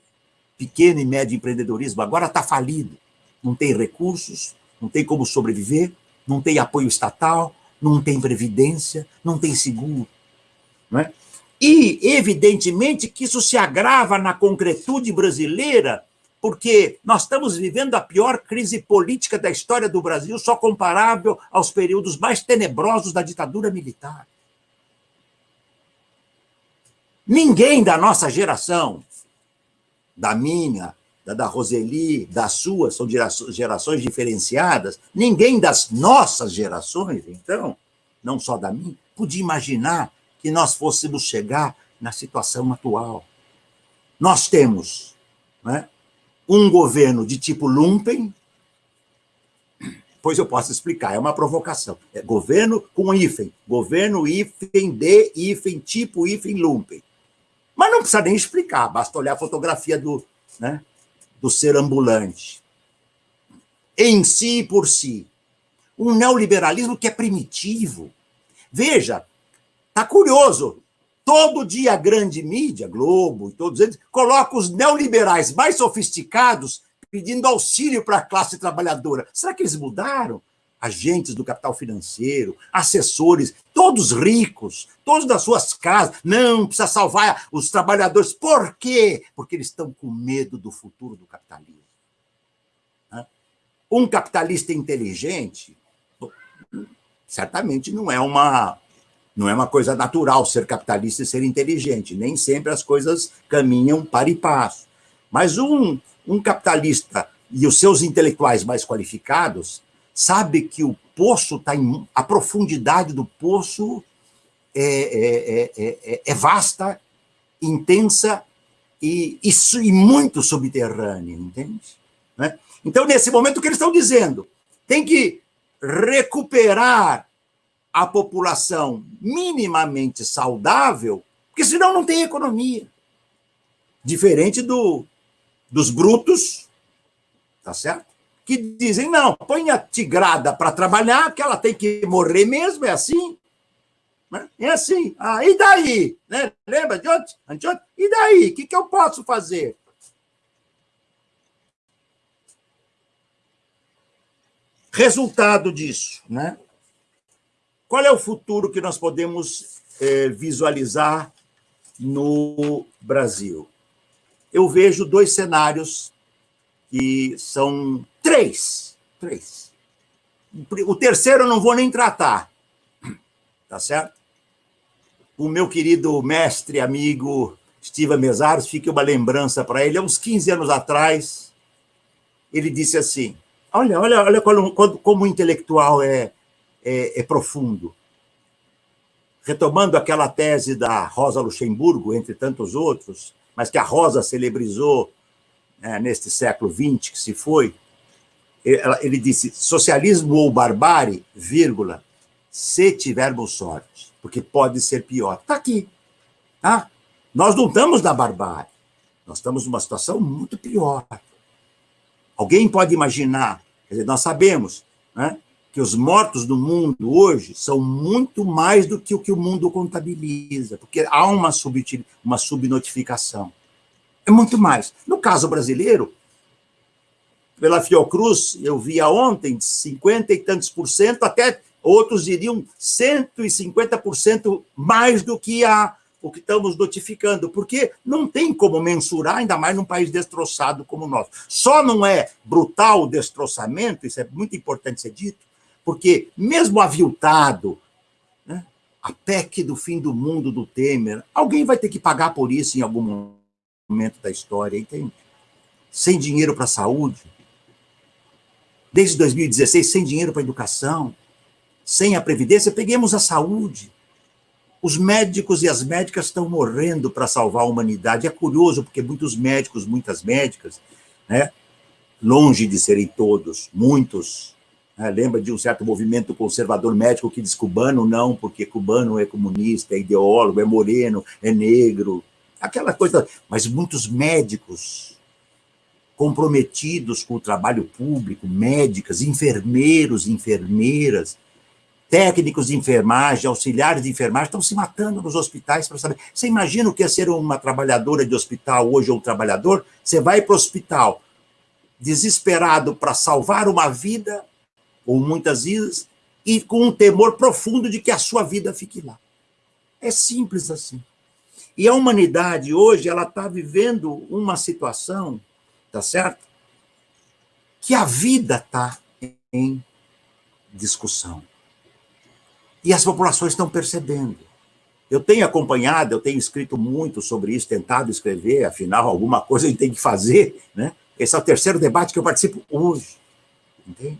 pequeno e médio empreendedorismo, agora está falido. Não tem recursos, não tem como sobreviver, não tem apoio estatal, não tem previdência, não tem seguro. Não é? E, evidentemente, que isso se agrava na concretude brasileira, porque nós estamos vivendo a pior crise política da história do Brasil, só comparável aos períodos mais tenebrosos da ditadura militar. Ninguém da nossa geração, da minha, da, da Roseli, da sua, são gerações diferenciadas. Ninguém das nossas gerações, então, não só da minha, podia imaginar que nós fôssemos chegar na situação atual. Nós temos né, um governo de tipo lumpen, pois eu posso explicar, é uma provocação. É governo com hífen, governo hífen de hífen, tipo hífen lumpen. Mas não precisa nem explicar, basta olhar a fotografia do, né, do ser ambulante. Em si e por si. Um neoliberalismo que é primitivo. Veja, tá curioso. Todo dia a grande mídia, Globo e todos eles, coloca os neoliberais mais sofisticados pedindo auxílio para a classe trabalhadora. Será que eles mudaram? Agentes do capital financeiro, assessores, todos ricos, todos das suas casas. Não, precisa salvar os trabalhadores. Por quê? Porque eles estão com medo do futuro do capitalismo. Um capitalista inteligente, certamente não é uma não é uma coisa natural ser capitalista e ser inteligente. Nem sempre as coisas caminham para e passo. Mas um, um capitalista e os seus intelectuais mais qualificados sabe que o poço está em. a profundidade do poço é, é, é, é vasta, intensa e, e, e, muito subterrânea, entende? Né? Então, nesse momento, o que eles estão dizendo? Tem que recuperar a população minimamente saudável, porque senão não tem economia. Diferente do, dos brutos, tá certo? Que dizem, não, põe a tigrada para trabalhar, que ela tem que morrer mesmo, é assim. Né? É assim. Ah, e daí? Né? Lembra de ontem? E daí? O que, que eu posso fazer? Resultado disso, né? Qual é o futuro que nós podemos é, visualizar no Brasil? Eu vejo dois cenários que são três. Três. O terceiro eu não vou nem tratar, tá certo? O meu querido mestre, amigo Steven Mesaros, fica uma lembrança para ele. Há uns 15 anos atrás, ele disse assim: Olha, olha, olha como, como o intelectual é, é, é profundo. Retomando aquela tese da Rosa Luxemburgo, entre tantos outros, mas que a Rosa celebrizou né, neste século XX que se foi, ele disse: socialismo ou barbárie, vírgula, se tivermos sorte, porque pode ser pior. Está aqui. Tá? Nós não estamos na barbárie, nós estamos numa situação muito pior. Alguém pode imaginar, quer dizer, nós sabemos né, que os mortos do mundo hoje são muito mais do que o que o mundo contabiliza, porque há uma, sub, uma subnotificação. É muito mais. No caso brasileiro, pela Fiocruz, eu via ontem, 50 e tantos por cento, até outros diriam 150% mais do que a, o que estamos notificando, porque não tem como mensurar, ainda mais num país destroçado como o nosso. Só não é brutal o destroçamento, isso é muito importante ser dito, porque mesmo aviltado, né, a PEC do fim do mundo do Temer, alguém vai ter que pagar por isso em algum momento da história, entende? Sem dinheiro para a saúde, desde 2016, sem dinheiro para a educação, sem a Previdência, peguemos a saúde. Os médicos e as médicas estão morrendo para salvar a humanidade. É curioso, porque muitos médicos, muitas médicas, né, longe de serem todos, muitos, né, lembra de um certo movimento conservador médico que diz cubano não, porque cubano é comunista, é ideólogo, é moreno, é negro, aquela coisa. Mas muitos médicos comprometidos com o trabalho público, médicas, enfermeiros, enfermeiras, técnicos de enfermagem, auxiliares de enfermagem, estão se matando nos hospitais para saber. Você imagina o que é ser uma trabalhadora de hospital hoje ou um trabalhador? Você vai para o hospital desesperado para salvar uma vida, ou muitas vezes, e com um temor profundo de que a sua vida fique lá. É simples assim. E a humanidade hoje ela está vivendo uma situação, tá certo? Que a vida está em discussão. E as populações estão percebendo. Eu tenho acompanhado, eu tenho escrito muito sobre isso, tentado escrever, afinal, alguma coisa a gente tem que fazer, né? Esse é o terceiro debate que eu participo hoje, entende?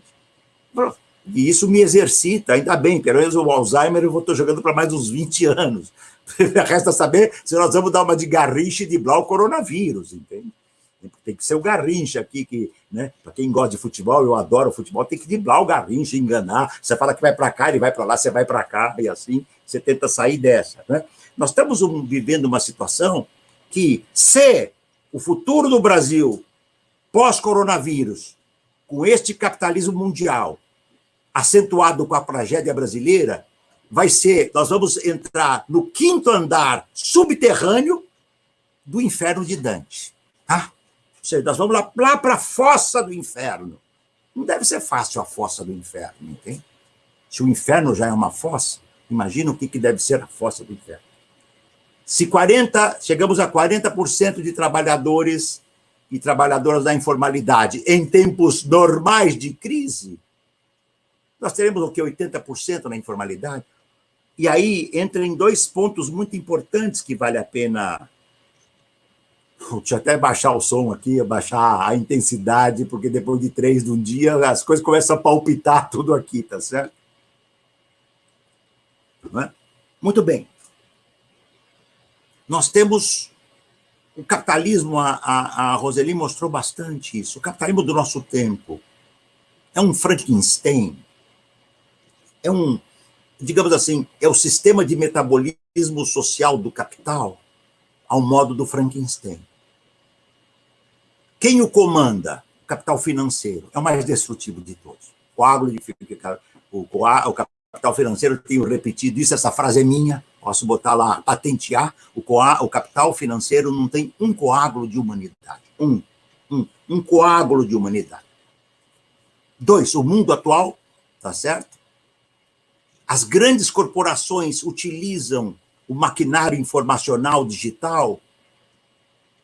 E isso me exercita, ainda bem, pelo menos o Alzheimer eu estou jogando para mais uns 20 anos. Resta saber se nós vamos dar uma de Garrincha e de Blau coronavírus, entende? Tem que ser o Garrincha aqui, que, né? Para quem gosta de futebol, eu adoro futebol, tem que driblar o Garrincha, enganar. Você fala que vai para cá, ele vai para lá, você vai para cá, e assim você tenta sair dessa. Né? Nós estamos um, vivendo uma situação que, se o futuro do Brasil, pós-coronavírus, com este capitalismo mundial, acentuado com a tragédia brasileira, vai ser, nós vamos entrar no quinto andar subterrâneo do inferno de Dante. Seja, nós vamos lá, lá para a fossa do inferno. Não deve ser fácil a fossa do inferno, entende? Se o inferno já é uma fossa, imagina o que, que deve ser a fossa do inferno. Se 40, chegamos a 40% de trabalhadores e trabalhadoras da informalidade em tempos normais de crise, nós teremos o que? 80% na informalidade? E aí entra em dois pontos muito importantes que vale a pena Deixa eu até baixar o som aqui, baixar a intensidade, porque depois de três de um dia as coisas começam a palpitar tudo aqui, tá certo? É? Muito bem. Nós temos o capitalismo, a, a, a Roseli mostrou bastante isso. O capitalismo do nosso tempo é um Frankenstein, é um, digamos assim, é o sistema de metabolismo social do capital ao modo do Frankenstein. Quem o comanda? O capital financeiro. É o mais destrutivo de todos. Coágulo de o, o capital financeiro, tenho repetido isso, essa frase é minha, posso botar lá, patentear. O, o capital financeiro não tem um coágulo de humanidade. Um. Um, um coágulo de humanidade. Dois, o mundo atual, tá certo? As grandes corporações utilizam o maquinário informacional digital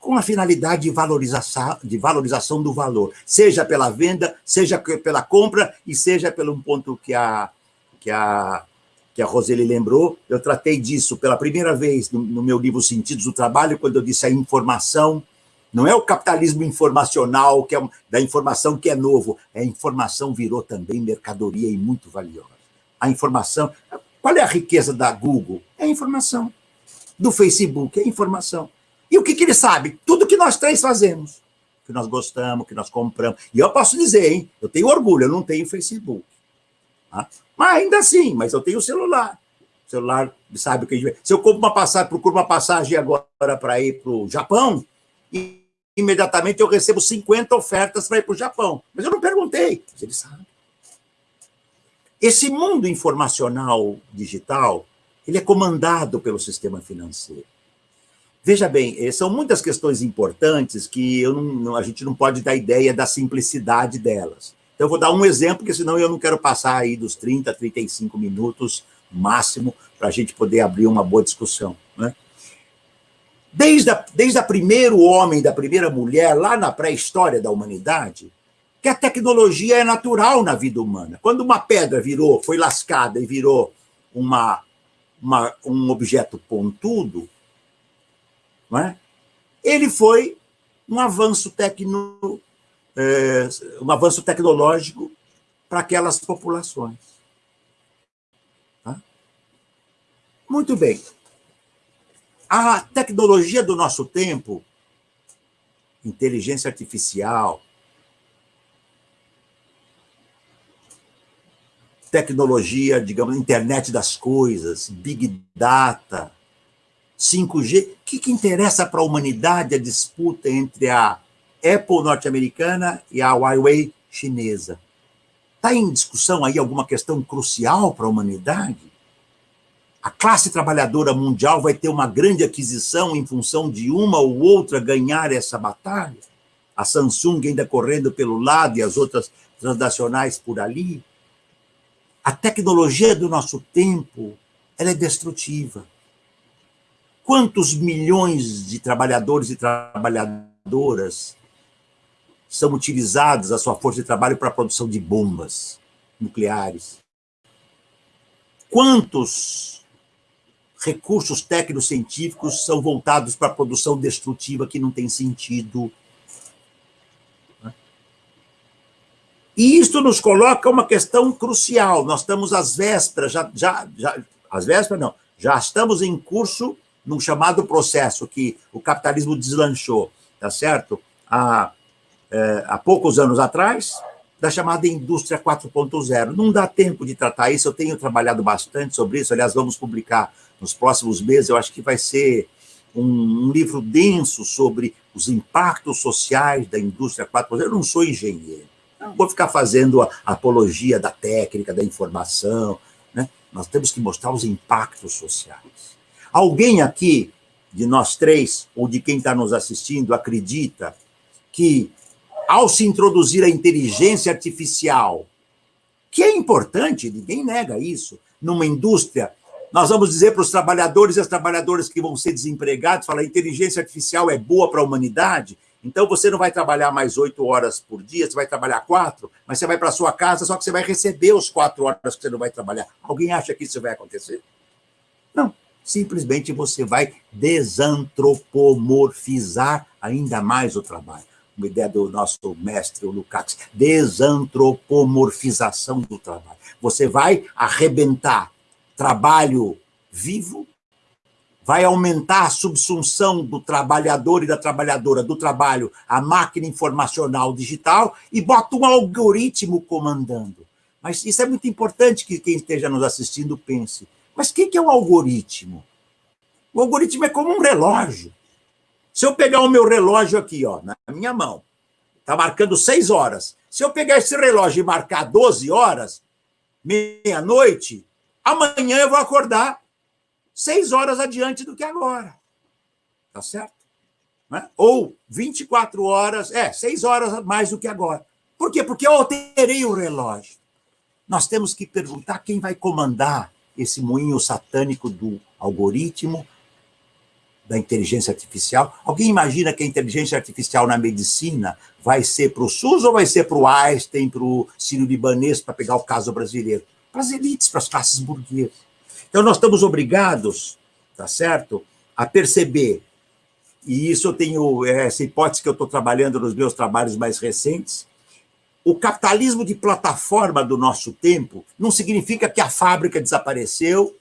com a finalidade de valorização, de valorização do valor, seja pela venda, seja pela compra e seja pelo ponto que a, que a, que a Roseli lembrou. Eu tratei disso pela primeira vez no, no meu livro Sentidos do Trabalho, quando eu disse a informação não é o capitalismo informacional, que é da informação que é novo. A informação virou também mercadoria e muito valiosa. A informação. Qual é a riqueza da Google? É a informação. Do Facebook, é a informação. E o que, que ele sabe? Tudo que nós três fazemos. Que nós gostamos, que nós compramos. E eu posso dizer, hein? Eu tenho orgulho, eu não tenho Facebook. Tá? Mas ainda assim, mas eu tenho celular. O celular sabe o que a gente... Se eu compro uma passagem, procuro uma passagem agora para ir para o Japão, e imediatamente eu recebo 50 ofertas para ir para o Japão. Mas eu não perguntei, mas ele sabe. Esse mundo informacional digital, ele é comandado pelo sistema financeiro. Veja bem, eh, são muitas questões importantes que eu não, a gente não pode dar ideia da simplicidade delas. Então, eu vou dar um exemplo, porque senão eu não quero passar aí dos 30, 35 minutos máximo para a gente poder abrir uma boa discussão. Né? Desde a, desde a primeiro homem, da primeira mulher, lá na pré-história da humanidade, que a tecnologia é natural na vida humana. Quando uma pedra virou, foi lascada e virou uma, uma um objeto pontudo, não é? ele foi um avanço, tecno, é, um avanço tecnológico para aquelas populações. Tá? Muito bem. A tecnologia do nosso tempo, inteligência artificial, tecnologia, digamos, internet das coisas, big data, 5G, o que, que interessa para a humanidade a disputa entre a Apple norte-americana e a Huawei chinesa? Está em discussão aí alguma questão crucial para a humanidade? a classe trabalhadora mundial vai ter uma grande aquisição em função de uma ou outra ganhar essa batalha? A Samsung ainda correndo pelo lado e as outras transnacionais por ali? A tecnologia do nosso tempo, ela é destrutiva. Quantos milhões de trabalhadores e trabalhadoras são utilizados a sua força de trabalho para a produção de bombas nucleares? Quantos recursos técnico-científicos são voltados para a produção destrutiva que não tem sentido. E isto nos coloca uma questão crucial. Nós estamos às vésperas, já, já, já, às vésperas não, já estamos em curso num chamado processo que o capitalismo deslanchou, tá certo? Há, é, há poucos anos atrás, da chamada indústria 4.0. Não dá tempo de tratar isso, eu tenho trabalhado bastante sobre isso, aliás, vamos publicar nos próximos meses, eu acho que vai ser um, um livro denso sobre os impactos sociais da indústria 4.0. Eu não sou engenheiro, não vou ficar fazendo a apologia da técnica, da informação, né? Nós temos que mostrar os impactos sociais. Alguém aqui, de nós três, ou de quem está nos assistindo, acredita que, ao se introduzir a inteligência artificial, que é importante, ninguém nega isso, numa indústria nós vamos dizer para os trabalhadores e as trabalhadoras que vão ser desempregados, falar, inteligência artificial é boa para a humanidade, então você não vai trabalhar mais oito horas por dia, você vai trabalhar quatro, mas você vai para sua casa, só que você vai receber os quatro horas que você não vai trabalhar. Alguém acha que isso vai acontecer? Não. Simplesmente você vai desantropomorfizar ainda mais o trabalho. Uma ideia do nosso mestre, Lukács, desantropomorfização do trabalho. Você vai arrebentar trabalho vivo, vai aumentar a subsunção do trabalhador e da trabalhadora do trabalho à máquina informacional digital e bota um algoritmo comandando. Mas isso é muito importante que quem esteja nos assistindo pense. Mas o que é o algoritmo? O algoritmo é como um relógio. Se eu pegar o meu relógio aqui, ó, na minha mão, está marcando seis horas. Se eu pegar esse relógio e marcar 12 horas, meia-noite, Amanhã eu vou acordar seis horas adiante do que agora. Tá certo? Né? Ou 24 horas, é, seis horas mais do que agora. Por quê? Porque eu alterei o relógio. Nós temos que perguntar quem vai comandar esse moinho satânico do algoritmo da inteligência artificial. Alguém imagina que a inteligência artificial na medicina vai ser para o SUS ou vai ser para o Einstein, para o Sírio-Libanês, para pegar o caso brasileiro? Para as elites, para as classes burguesas. Então, nós estamos obrigados, tá certo, a perceber, e isso eu tenho, essa hipótese que eu estou trabalhando nos meus trabalhos mais recentes, o capitalismo de plataforma do nosso tempo não significa que a fábrica desapareceu,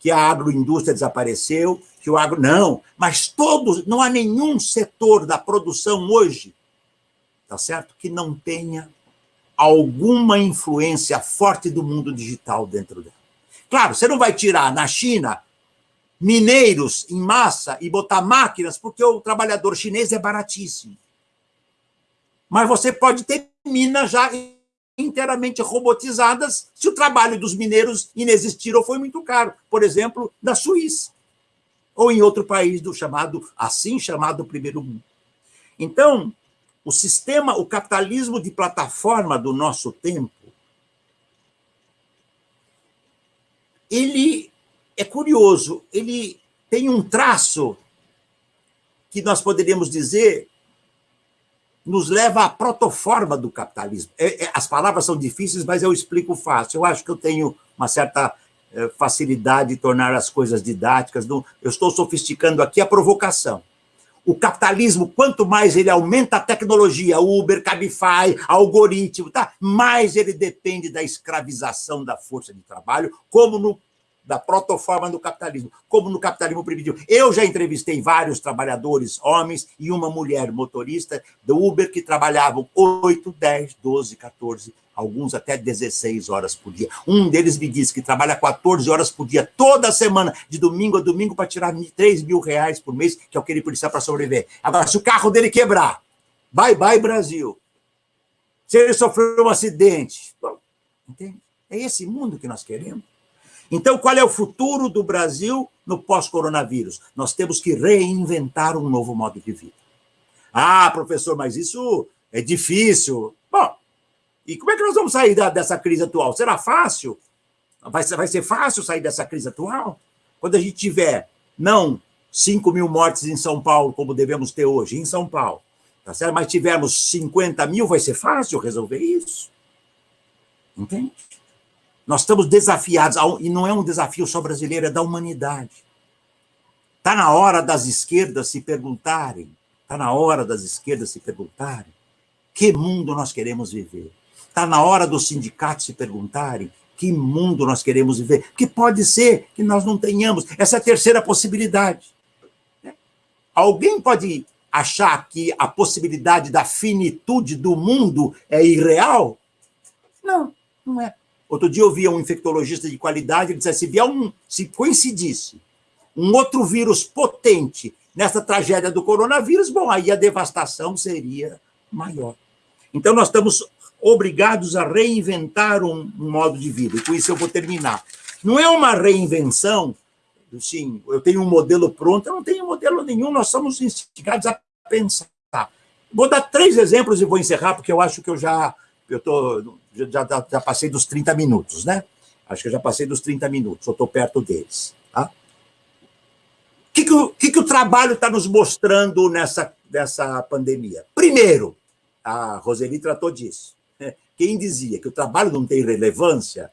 que a agroindústria desapareceu, que o agro. Não, mas todos, não há nenhum setor da produção hoje, tá certo? Que não tenha alguma influência forte do mundo digital dentro dela. Claro, você não vai tirar na China mineiros em massa e botar máquinas, porque o trabalhador chinês é baratíssimo. Mas você pode ter minas já inteiramente robotizadas se o trabalho dos mineiros inexistir ou foi muito caro. Por exemplo, na Suíça. Ou em outro país do chamado, assim chamado primeiro mundo. Então, o sistema, o capitalismo de plataforma do nosso tempo, ele é curioso, ele tem um traço que nós poderíamos dizer nos leva à protoforma do capitalismo. É, é, as palavras são difíceis, mas eu explico fácil. Eu acho que eu tenho uma certa é, facilidade de tornar as coisas didáticas. eu estou sofisticando aqui a provocação. O capitalismo, quanto mais ele aumenta a tecnologia, Uber, Cabify, algoritmo, tá? mais ele depende da escravização da força de trabalho, como no da protoforma do capitalismo, como no capitalismo primitivo. Eu já entrevistei vários trabalhadores, homens e uma mulher motorista do Uber que trabalhavam 8, 10, 12, 14, alguns até 16 horas por dia. Um deles me disse que trabalha 14 horas por dia, toda semana, de domingo a domingo, para tirar 3 mil reais por mês, que é o que ele precisa para sobreviver. Agora, se o carro dele quebrar, bye bye Brasil. Se ele sofreu um acidente, entende? É esse mundo que nós queremos. Então, qual é o futuro do Brasil no pós-coronavírus? Nós temos que reinventar um novo modo de vida. Ah, professor, mas isso é difícil. Bom, e como é que nós vamos sair da, dessa crise atual? Será fácil? Vai vai ser fácil sair dessa crise atual? Quando a gente tiver, não 5 mil mortes em São Paulo, como devemos ter hoje, em São Paulo, tá certo? mas tivermos 50 mil, vai ser fácil resolver isso? Entende? Nós estamos desafiados, e não é um desafio só brasileiro, é da humanidade. Está na hora das esquerdas se perguntarem, está na hora das esquerdas se perguntarem que mundo nós queremos viver. Está na hora dos sindicatos se perguntarem que mundo nós queremos viver. Que pode ser que nós não tenhamos. Essa é terceira possibilidade. Alguém pode achar que a possibilidade da finitude do mundo é irreal? Não, não é. Outro dia eu vi um infectologista de qualidade, ele disse assim, se vier um, se coincidisse um outro vírus potente nessa tragédia do coronavírus, bom, aí a devastação seria maior. Então nós estamos obrigados a reinventar um, um modo de vida, e com isso eu vou terminar. Não é uma reinvenção, sim, eu tenho um modelo pronto, eu não tenho modelo nenhum, nós somos instigados a pensar. Vou dar três exemplos e vou encerrar, porque eu acho que eu já eu tô, já, já, já passei dos 30 minutos, né? Acho que eu já passei dos 30 minutos, eu estou perto deles. Tá? O que, que, o, que, que o trabalho está nos mostrando nessa, nessa pandemia? Primeiro, a Roseli tratou disso. Quem dizia que o trabalho não tem relevância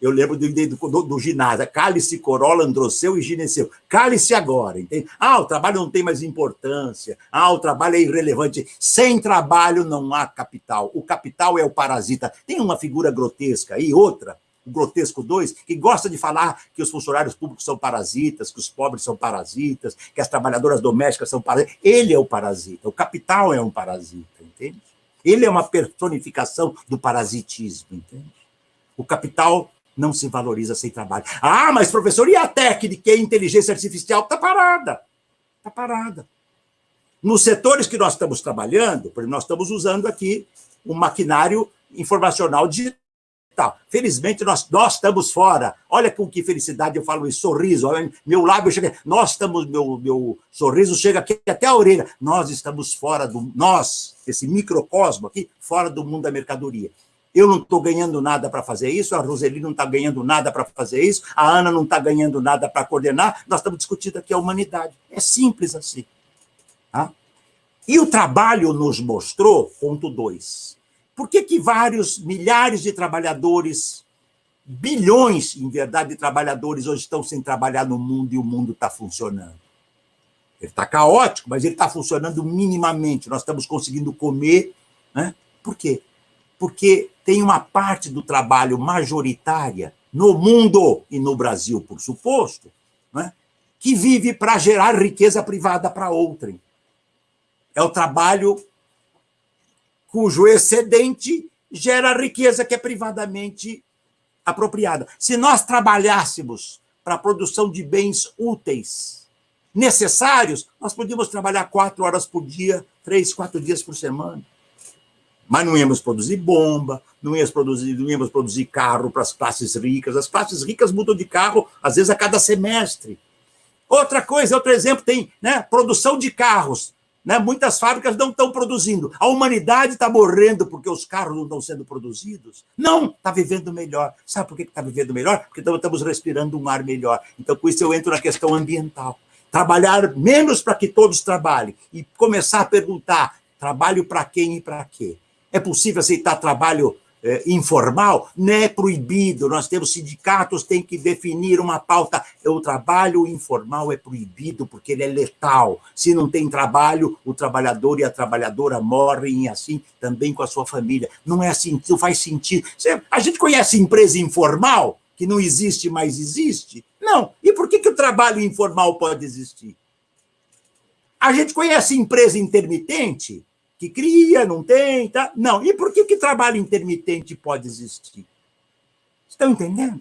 eu lembro do, do, do ginásio, cálice, corola, androceu e gineceu. Cálice agora, entende? Ah, o trabalho não tem mais importância. Ah, o trabalho é irrelevante. Sem trabalho não há capital. O capital é o parasita. Tem uma figura grotesca aí, outra, o grotesco 2, que gosta de falar que os funcionários públicos são parasitas, que os pobres são parasitas, que as trabalhadoras domésticas são parasitas. Ele é o parasita. O capital é um parasita, entende? Ele é uma personificação do parasitismo, entende? O capital não se valoriza sem trabalho. Ah, mas professor, e a técnica e a inteligência artificial? Está parada. Está parada. Nos setores que nós estamos trabalhando, porque nós estamos usando aqui um maquinário informacional digital. Felizmente, nós, nós estamos fora. Olha com que felicidade eu falo isso, sorriso. Meu lábio chega... Nós estamos... Meu, meu sorriso chega aqui até a orelha. Nós estamos fora do... Nós, esse microcosmo aqui, fora do mundo da mercadoria Eu não estou ganhando nada para fazer isso, a Roseli não está ganhando nada para fazer isso, a Ana não está ganhando nada para coordenar, nós estamos discutindo aqui a humanidade. É simples assim. Tá? E o trabalho nos mostrou, ponto dois, por que, que vários milhares de trabalhadores, bilhões, em verdade, de trabalhadores hoje estão sem trabalhar no mundo e o mundo está funcionando? Ele está caótico, mas ele está funcionando minimamente. Nós estamos conseguindo comer. Né? Por quê? Porque tem uma parte do trabalho majoritária no mundo e no Brasil, por suposto, né? que vive para gerar riqueza privada para outrem. É o trabalho cujo excedente gera riqueza que é privadamente apropriada. Se nós trabalhássemos para a produção de bens úteis, necessários, nós podíamos trabalhar quatro horas por dia, três, quatro dias por semana. Mas não íamos produzir bomba, não íamos produzir, não íamos produzir carro para as classes ricas. As classes ricas mudam de carro, às vezes, a cada semestre. Outra coisa, outro exemplo, tem né, produção de carros. Né? Muitas fábricas não estão produzindo. A humanidade está morrendo porque os carros não estão sendo produzidos? Não, está vivendo melhor. Sabe por que está vivendo melhor? Porque estamos respirando um ar melhor. Então, com isso, eu entro na questão ambiental. Trabalhar menos para que todos trabalhem e começar a perguntar: trabalho para quem e para quê? É possível aceitar trabalho é, informal, não é proibido. Nós temos sindicatos, tem que definir uma pauta. O trabalho informal é proibido porque ele é letal. Se não tem trabalho, o trabalhador e a trabalhadora morrem assim também com a sua família. Não é assim, não faz sentido. A gente conhece empresa informal que não existe, mas existe? Não. E por que, que o trabalho informal pode existir? A gente conhece empresa intermitente que cria, não tem, tá? Não. E por que, que trabalho intermitente pode existir? Estão entendendo?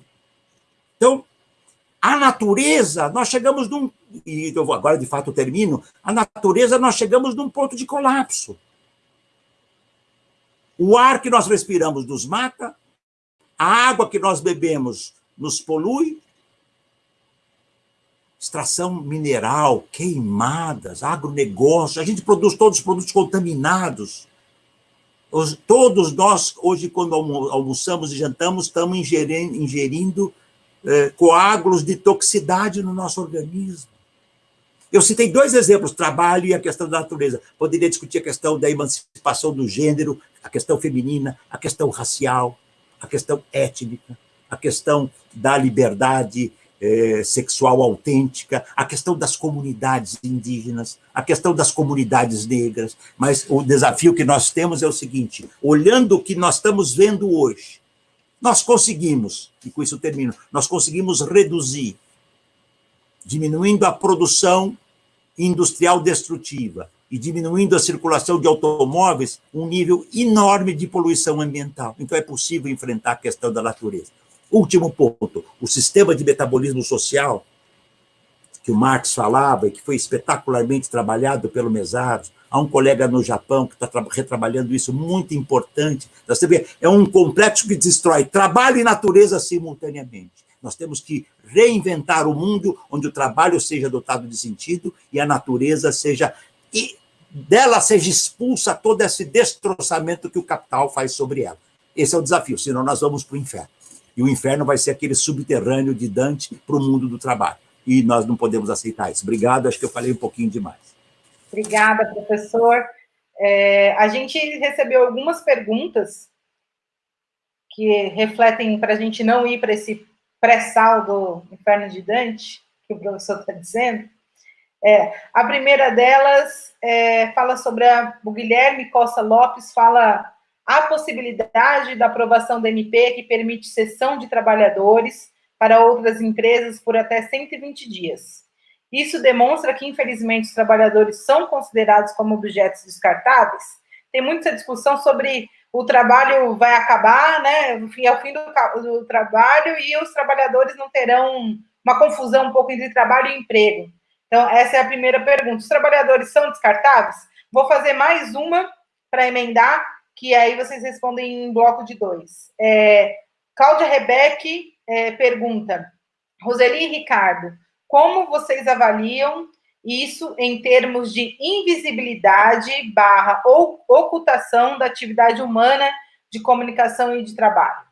Então, a natureza, nós chegamos num. E eu vou agora de fato termino. A natureza, nós chegamos num ponto de colapso. O ar que nós respiramos nos mata, a água que nós bebemos nos polui, extração mineral, queimadas, agronegócio, a gente produz todos os produtos contaminados. Os, todos nós, hoje, quando almoçamos e jantamos, estamos ingerindo, ingerindo eh, coágulos de toxicidade no nosso organismo. Eu citei dois exemplos, trabalho e a questão da natureza. Poderia discutir a questão da emancipação do gênero, a questão feminina, a questão racial, a questão étnica, a questão da liberdade é, sexual autêntica, a questão das comunidades indígenas, a questão das comunidades negras. Mas o desafio que nós temos é o seguinte: olhando o que nós estamos vendo hoje, nós conseguimos, e com isso termino, nós conseguimos reduzir, diminuindo a produção industrial destrutiva e diminuindo a circulação de automóveis, um nível enorme de poluição ambiental. Então é possível enfrentar a questão da natureza. Último ponto, o sistema de metabolismo social, que o Marx falava e que foi espetacularmente trabalhado pelo Mesaros. Há um colega no Japão que está retrabalhando isso, muito importante. É um complexo que destrói trabalho e natureza simultaneamente. Nós temos que reinventar o mundo onde o trabalho seja dotado de sentido e a natureza seja e dela seja expulsa todo esse destroçamento que o capital faz sobre ela. Esse é o desafio, senão nós vamos para o inferno. E o inferno vai ser aquele subterrâneo de Dante para o mundo do trabalho. E nós não podemos aceitar isso. Obrigado, acho que eu falei um pouquinho demais. Obrigada, professor. É, a gente recebeu algumas perguntas que refletem para a gente não ir para esse pré-sal do Inferno de Dante, que o professor está dizendo. É, a primeira delas é, fala sobre a, o Guilherme Costa Lopes, fala a possibilidade da aprovação da MP, que permite cessão de trabalhadores para outras empresas por até 120 dias. Isso demonstra que, infelizmente, os trabalhadores são considerados como objetos descartáveis. Tem muita discussão sobre o trabalho vai acabar, né? Enfim, é o fim do, do trabalho e os trabalhadores não terão uma confusão um pouco entre trabalho e emprego. Então, essa é a primeira pergunta. Os trabalhadores são descartáveis? Vou fazer mais uma para emendar que aí vocês respondem em bloco de dois. É, Cláudia Rebeck é, pergunta, Roseli e Ricardo, como vocês avaliam isso em termos de invisibilidade barra ou ocultação da atividade humana de comunicação e de trabalho?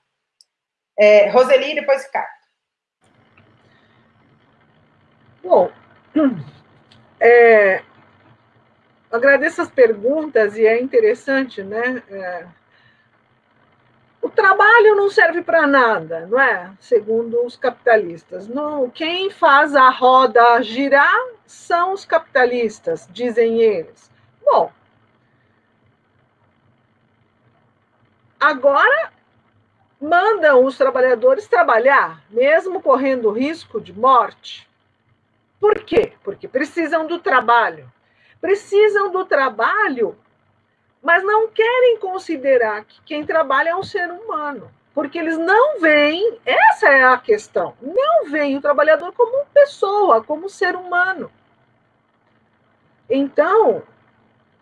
É, Roseli depois Ricardo. Bom, é, agradeço as perguntas e é interessante, né? É, o trabalho não serve para nada, não é? Segundo os capitalistas. Não, quem faz a roda girar são os capitalistas, dizem eles. Bom, agora mandam os trabalhadores trabalhar, mesmo correndo risco de morte. Por quê? Porque precisam do trabalho. Precisam do trabalho, mas não querem considerar que quem trabalha é um ser humano. Porque eles não veem, essa é a questão, não veem o trabalhador como pessoa, como ser humano. Então,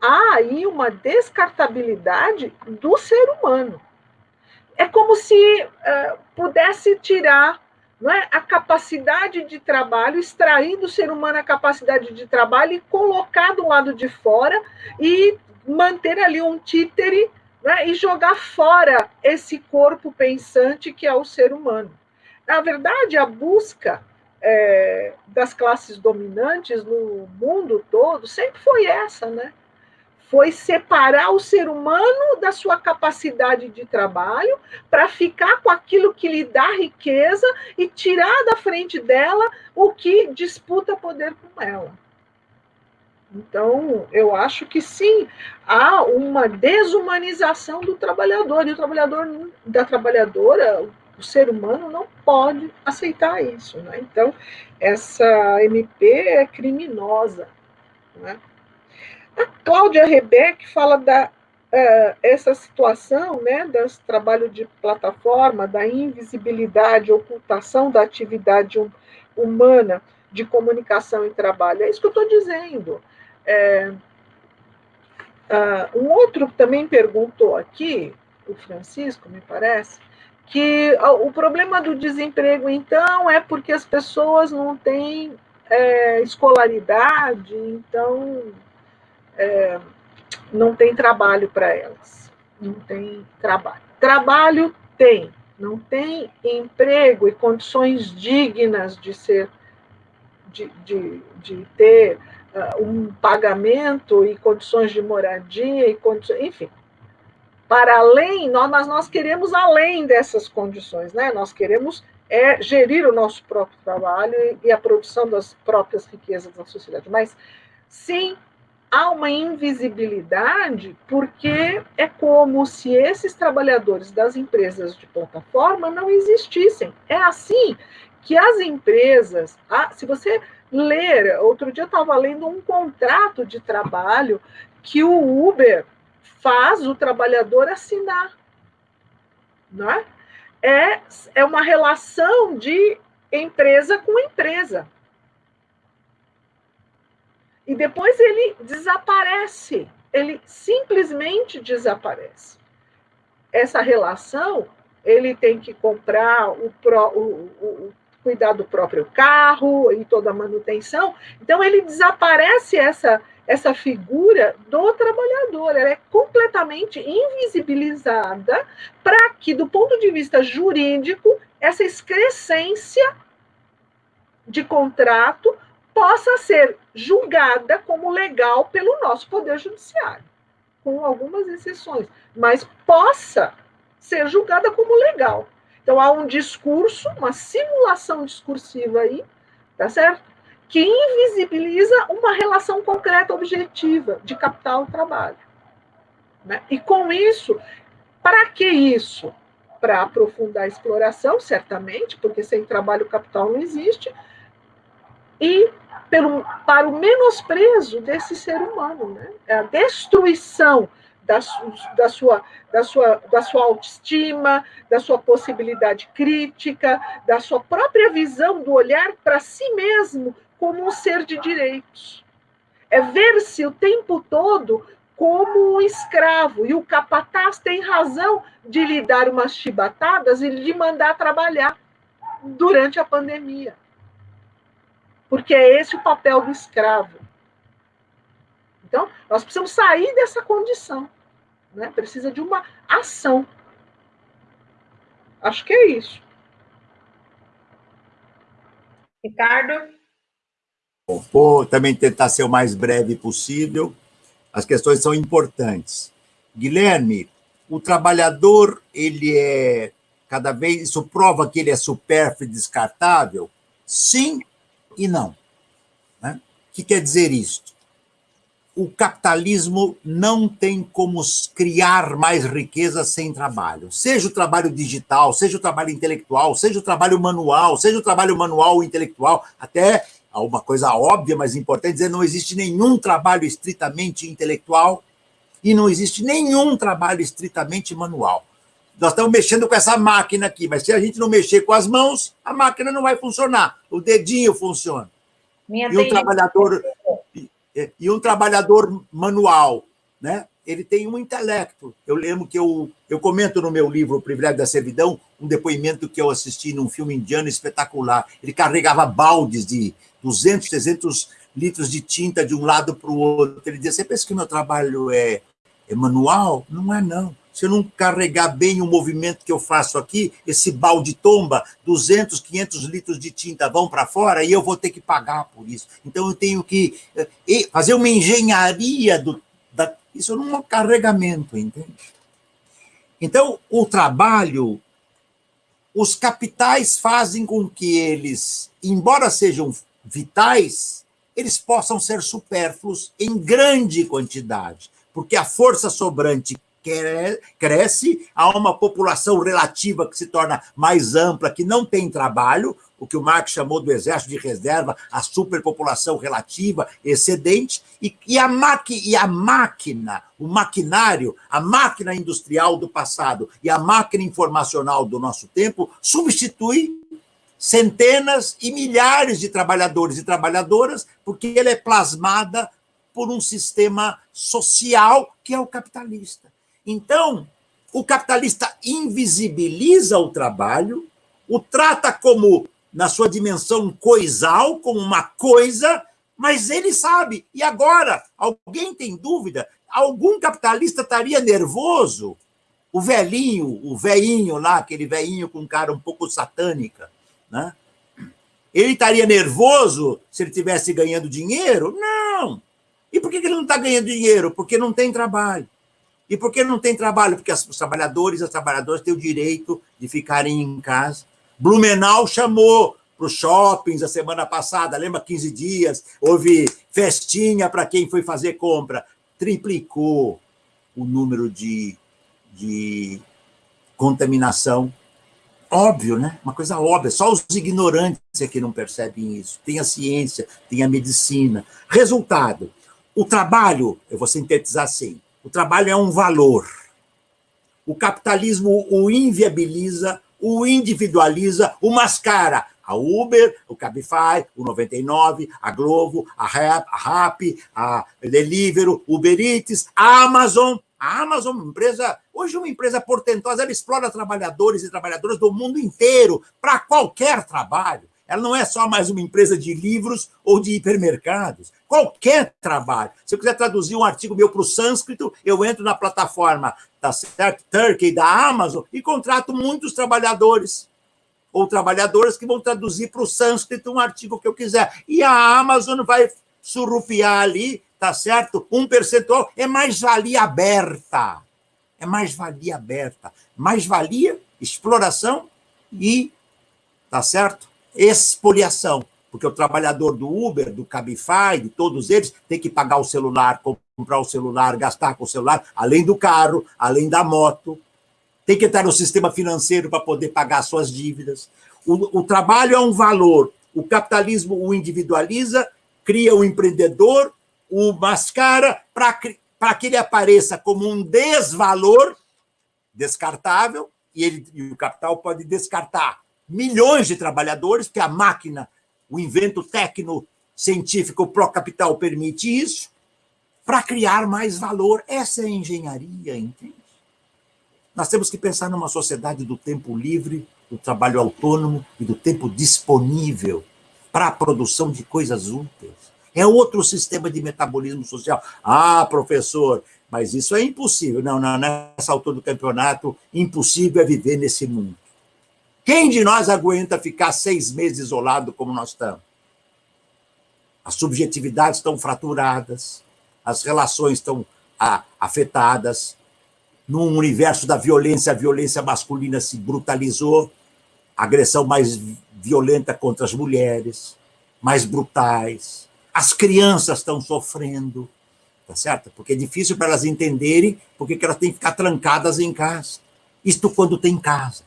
há aí uma descartabilidade do ser humano. É como se uh, pudesse tirar não é, a capacidade de trabalho, extrair do ser humano a capacidade de trabalho e colocar do lado de fora e manter ali um títere né, e jogar fora esse corpo pensante que é o ser humano. Na verdade, a busca é, das classes dominantes no mundo todo sempre foi essa, né? Foi separar o ser humano da sua capacidade de trabalho para ficar com aquilo que lhe dá riqueza e tirar da frente dela o que disputa poder com ela. Então, eu acho que sim, há uma desumanização do trabalhador, e o trabalhador, da trabalhadora, o ser humano não pode aceitar isso. Né? Então, essa MP é criminosa. Né? A Cláudia Rebeck fala da uh, essa situação né, das trabalho de plataforma, da invisibilidade, ocultação da atividade hum, humana de comunicação e trabalho. É isso que eu estou dizendo. É, uh, um outro também perguntou aqui, o Francisco, me parece, que o problema do desemprego, então, é porque as pessoas não têm é, escolaridade, então é, não tem trabalho para elas. Não tem trabalho. Trabalho tem, não tem emprego e condições dignas de ser, de, de, de ter uh, um pagamento e condições de moradia e condições, enfim, para além, nós, mas nós queremos além dessas condições, né? Nós queremos é gerir o nosso próprio trabalho e, e a produção das próprias riquezas da sociedade. Mas sim, há uma invisibilidade porque é como se esses trabalhadores das empresas de plataforma não existissem. É assim que as empresas, se você ler, outro dia eu estava lendo um contrato de trabalho que o Uber faz o trabalhador assinar. Não é? É, é uma relação de empresa com empresa. E depois ele desaparece, ele simplesmente desaparece. Essa relação, ele tem que comprar o, o, o, cuidar do próprio carro e toda a manutenção. Então ele desaparece essa essa figura do trabalhador, ela é completamente invisibilizada para que, do ponto de vista jurídico, essa excrescência de contrato possa ser julgada como legal pelo nosso Poder Judiciário, com algumas exceções, mas possa ser julgada como legal. Então, há um discurso, uma simulação discursiva aí, tá certo? que invisibiliza uma relação concreta, objetiva, de capital-trabalho. Né? E com isso, para que isso? Para aprofundar a exploração, certamente, porque sem trabalho o capital não existe, e pelo, para o menosprezo desse ser humano, né? É a destruição da, da, sua, da, sua, da sua autoestima, da sua possibilidade crítica, da sua própria visão do olhar para si mesmo como um ser de direitos. É ver-se o tempo todo como um escravo. E o capataz tem razão de lhe dar umas chibatadas e lhe mandar trabalhar durante a pandemia. Porque é esse o papel do escravo. Então, nós precisamos sair dessa condição. Né? Precisa de uma ação Acho que é isso. Ricardo? Vou também tentar ser o mais breve possível. As questões são importantes. Guilherme, o trabalhador, ele é cada vez, isso prova que ele é supérfluo e descartável? Sim e não. Né? O que quer dizer isto? O capitalismo não tem como criar mais riqueza sem trabalho. Seja o trabalho digital, seja o trabalho intelectual, seja o trabalho manual, seja o trabalho manual intelectual, até uma coisa óbvia, mas importante, dizer não existe nenhum trabalho estritamente intelectual e não existe nenhum trabalho estritamente manual. Nós estamos mexendo com essa máquina aqui, mas se a gente não mexer com as mãos, a máquina não vai funcionar. O dedinho funciona. Minha e um trabalhador e um trabalhador manual, né? Ele tem um intelecto. Eu lembro que eu, eu comento no meu livro O Privilégio da Servidão um depoimento que eu assisti num filme indiano espetacular. Ele carregava baldes de 200, 300 litros de tinta de um lado para o outro. Ele dizia: Você pensa que meu trabalho é, é manual? Não é, não. Se eu não carregar bem o movimento que eu faço aqui, esse balde tomba, 200, 500 litros de tinta vão para fora e eu vou ter que pagar por isso. Então eu tenho que eh, fazer uma engenharia do, da, isso não é um carregamento, entende? Então, o trabalho, os capitais fazem com que eles, embora sejam vitais, eles possam ser supérfluos em grande quantidade, porque a força sobrante cresce, há uma população relativa que se torna mais ampla, que não tem trabalho, o que o Marx chamou do exército de reserva, a superpopulação relativa, excedente, e, e, a e a máquina, o maquinário, a máquina industrial do passado e a máquina informacional do nosso tempo substitui centenas e milhares de trabalhadores e trabalhadoras, porque ela é plasmada por um sistema social que é o capitalista. Então, o capitalista invisibiliza o trabalho, o trata como, na sua dimensão coisal, como uma coisa, mas ele sabe. E agora, alguém tem dúvida? Algum capitalista estaria nervoso? O velhinho, o veinho lá, aquele veinho com cara um pouco satânica, né? Ele estaria nervoso se ele estivesse ganhando dinheiro? Não! E por que ele não está ganhando dinheiro? Porque não tem trabalho. E por que não tem trabalho? Porque os trabalhadores as trabalhadoras têm o direito de ficarem em casa. Blumenau chamou para os shoppings a semana passada, lembra 15 dias? Houve festinha para quem foi fazer compra. Triplicou o número de, de contaminação. Óbvio, né? Uma coisa óbvia. Só os ignorantes é que não percebem isso. Tem a ciência, tem a medicina. Resultado: o trabalho, eu vou sintetizar assim, o trabalho é um valor. O capitalismo o inviabiliza, o individualiza, o mascara. A Uber, o Cabify, o 99, a Globo, a Rap, a, Rap, a Deliveroo, Uber Eats, a Amazon. A Amazon, uma empresa, hoje uma empresa portentosa, ela explora trabalhadores e trabalhadoras do mundo inteiro para qualquer trabalho. Ela não é só mais uma empresa de livros ou de hipermercados. Qualquer trabalho. Se eu quiser traduzir um artigo meu para o sânscrito, eu entro na plataforma da certo, Turkey, da Amazon, e contrato muitos trabalhadores ou trabalhadoras que vão traduzir para o sânscrito um artigo que eu quiser. E a Amazon vai surrupiar ali, tá certo? Um percentual é mais-valia aberta. É mais-valia aberta. Mais-valia, exploração e, tá certo? Expoliação, porque o trabalhador do Uber, do Cabify, de todos eles, tem que pagar o celular, comprar o celular, gastar com o celular, além do carro, além da moto, tem que estar no sistema financeiro para poder pagar suas dívidas. O, o trabalho é um valor, o capitalismo o individualiza, cria o empreendedor, o mascara para que ele apareça como um desvalor descartável, e, ele, e o capital pode descartar milhões de trabalhadores, porque a máquina, o invento técnico-científico pró-capital permite isso, para criar mais valor. Essa é a engenharia, entende? Nós temos que pensar numa sociedade do tempo livre, do trabalho autônomo e do tempo disponível para a produção de coisas úteis. É outro sistema de metabolismo social. Ah, professor, mas isso é impossível. Não, não, nessa altura do campeonato, impossível é viver nesse mundo. Quem de nós aguenta ficar seis meses isolado como nós estamos? As subjetividades estão fraturadas, as relações estão ah, afetadas. Num universo da violência, a violência masculina se brutalizou, agressão mais violenta contra as mulheres, mais brutais. As crianças estão sofrendo, tá certo? Porque é difícil para elas entenderem porque que elas têm que ficar trancadas em casa. Isto quando tem casa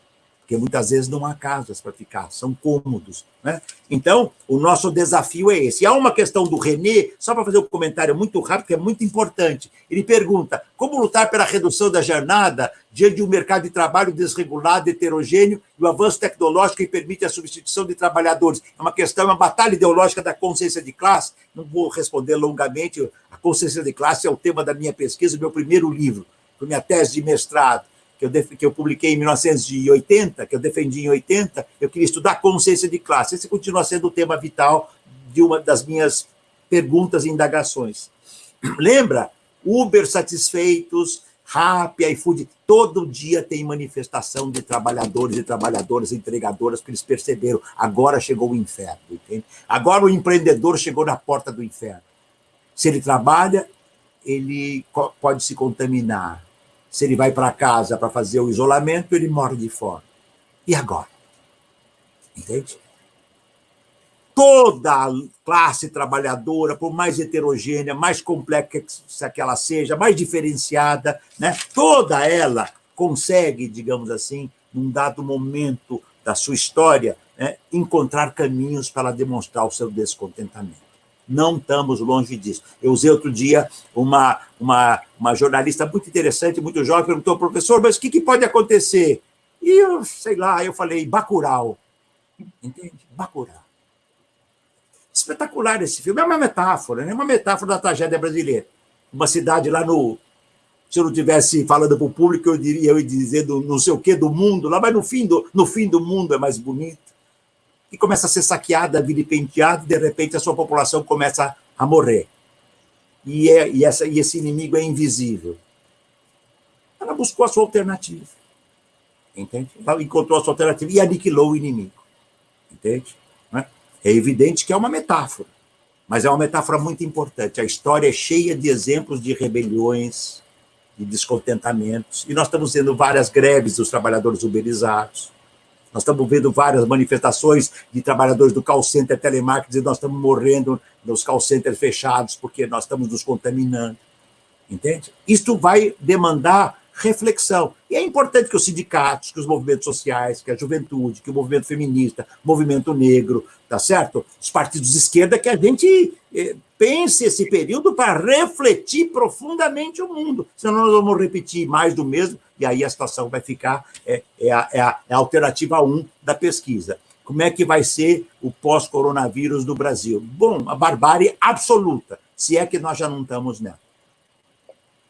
porque muitas vezes não há casas para ficar, são cômodos. Né? Então, o nosso desafio é esse. E há uma questão do René, só para fazer um comentário muito rápido, que é muito importante. Ele pergunta: como lutar pela redução da jornada diante de um mercado de trabalho desregulado, heterogêneo e o avanço tecnológico que permite a substituição de trabalhadores? É uma questão, é uma batalha ideológica da consciência de classe. Não vou responder longamente. A consciência de classe é o tema da minha pesquisa, meu primeiro livro, minha tese de mestrado que eu, que eu publiquei em 1980, que eu defendi em 80, eu queria estudar consciência de classe. Esse continua sendo o tema vital de uma das minhas perguntas e indagações. Lembra? Uber satisfeitos, Rappi, iFood, todo dia tem manifestação de trabalhadores e trabalhadoras, entregadoras, que eles perceberam, agora chegou o inferno, entende? Agora o empreendedor chegou na porta do inferno. Se ele trabalha, ele pode se contaminar, se ele vai para casa para fazer o isolamento, ele morre de fome. E agora? Entende? Toda classe trabalhadora, por mais heterogênea, mais complexa que ela seja, mais diferenciada, né? toda ela consegue, digamos assim, num dado momento da sua história, né? encontrar caminhos para demonstrar o seu descontentamento. Não estamos longe disso. Eu usei outro dia uma, uma, uma jornalista muito interessante, muito jovem, perguntou, professor, mas o que, que pode acontecer? E eu, sei lá, eu falei, Bacurau. Entende? Bacurau. Espetacular esse filme. É uma metáfora, né? Uma metáfora da tragédia brasileira. Uma cidade lá no. Se eu não estivesse falando para o público, eu diria, eu ia dizer do não sei o quê do mundo, lá, mas no fim do, no fim do mundo é mais bonito e começa a ser saqueada, vilipendiada, e de repente a sua população começa a morrer. E, é, e, essa, e esse inimigo é invisível. Ela buscou a sua alternativa. Entende? Ela encontrou a sua alternativa e aniquilou o inimigo. Entende? É? é evidente que é uma metáfora, mas é uma metáfora muito importante. A história é cheia de exemplos de rebeliões, de descontentamentos, e nós estamos vendo várias greves dos trabalhadores uberizados nós estamos vendo várias manifestações de trabalhadores do call center telemarketing dizendo nós estamos morrendo nos call centers fechados porque nós estamos nos contaminando. Entende? Isto vai demandar reflexão. E é importante que os sindicatos, que os movimentos sociais, que a juventude, que o movimento feminista, movimento negro, tá certo? Os partidos de esquerda, que a gente eh, pense esse período para refletir profundamente o mundo. Senão nós vamos repetir mais do mesmo, e aí a situação vai ficar, é, é, a, é, a, é a alternativa 1 da pesquisa. Como é que vai ser o pós-coronavírus no Brasil? Bom, a barbárie absoluta, se é que nós já não estamos nela.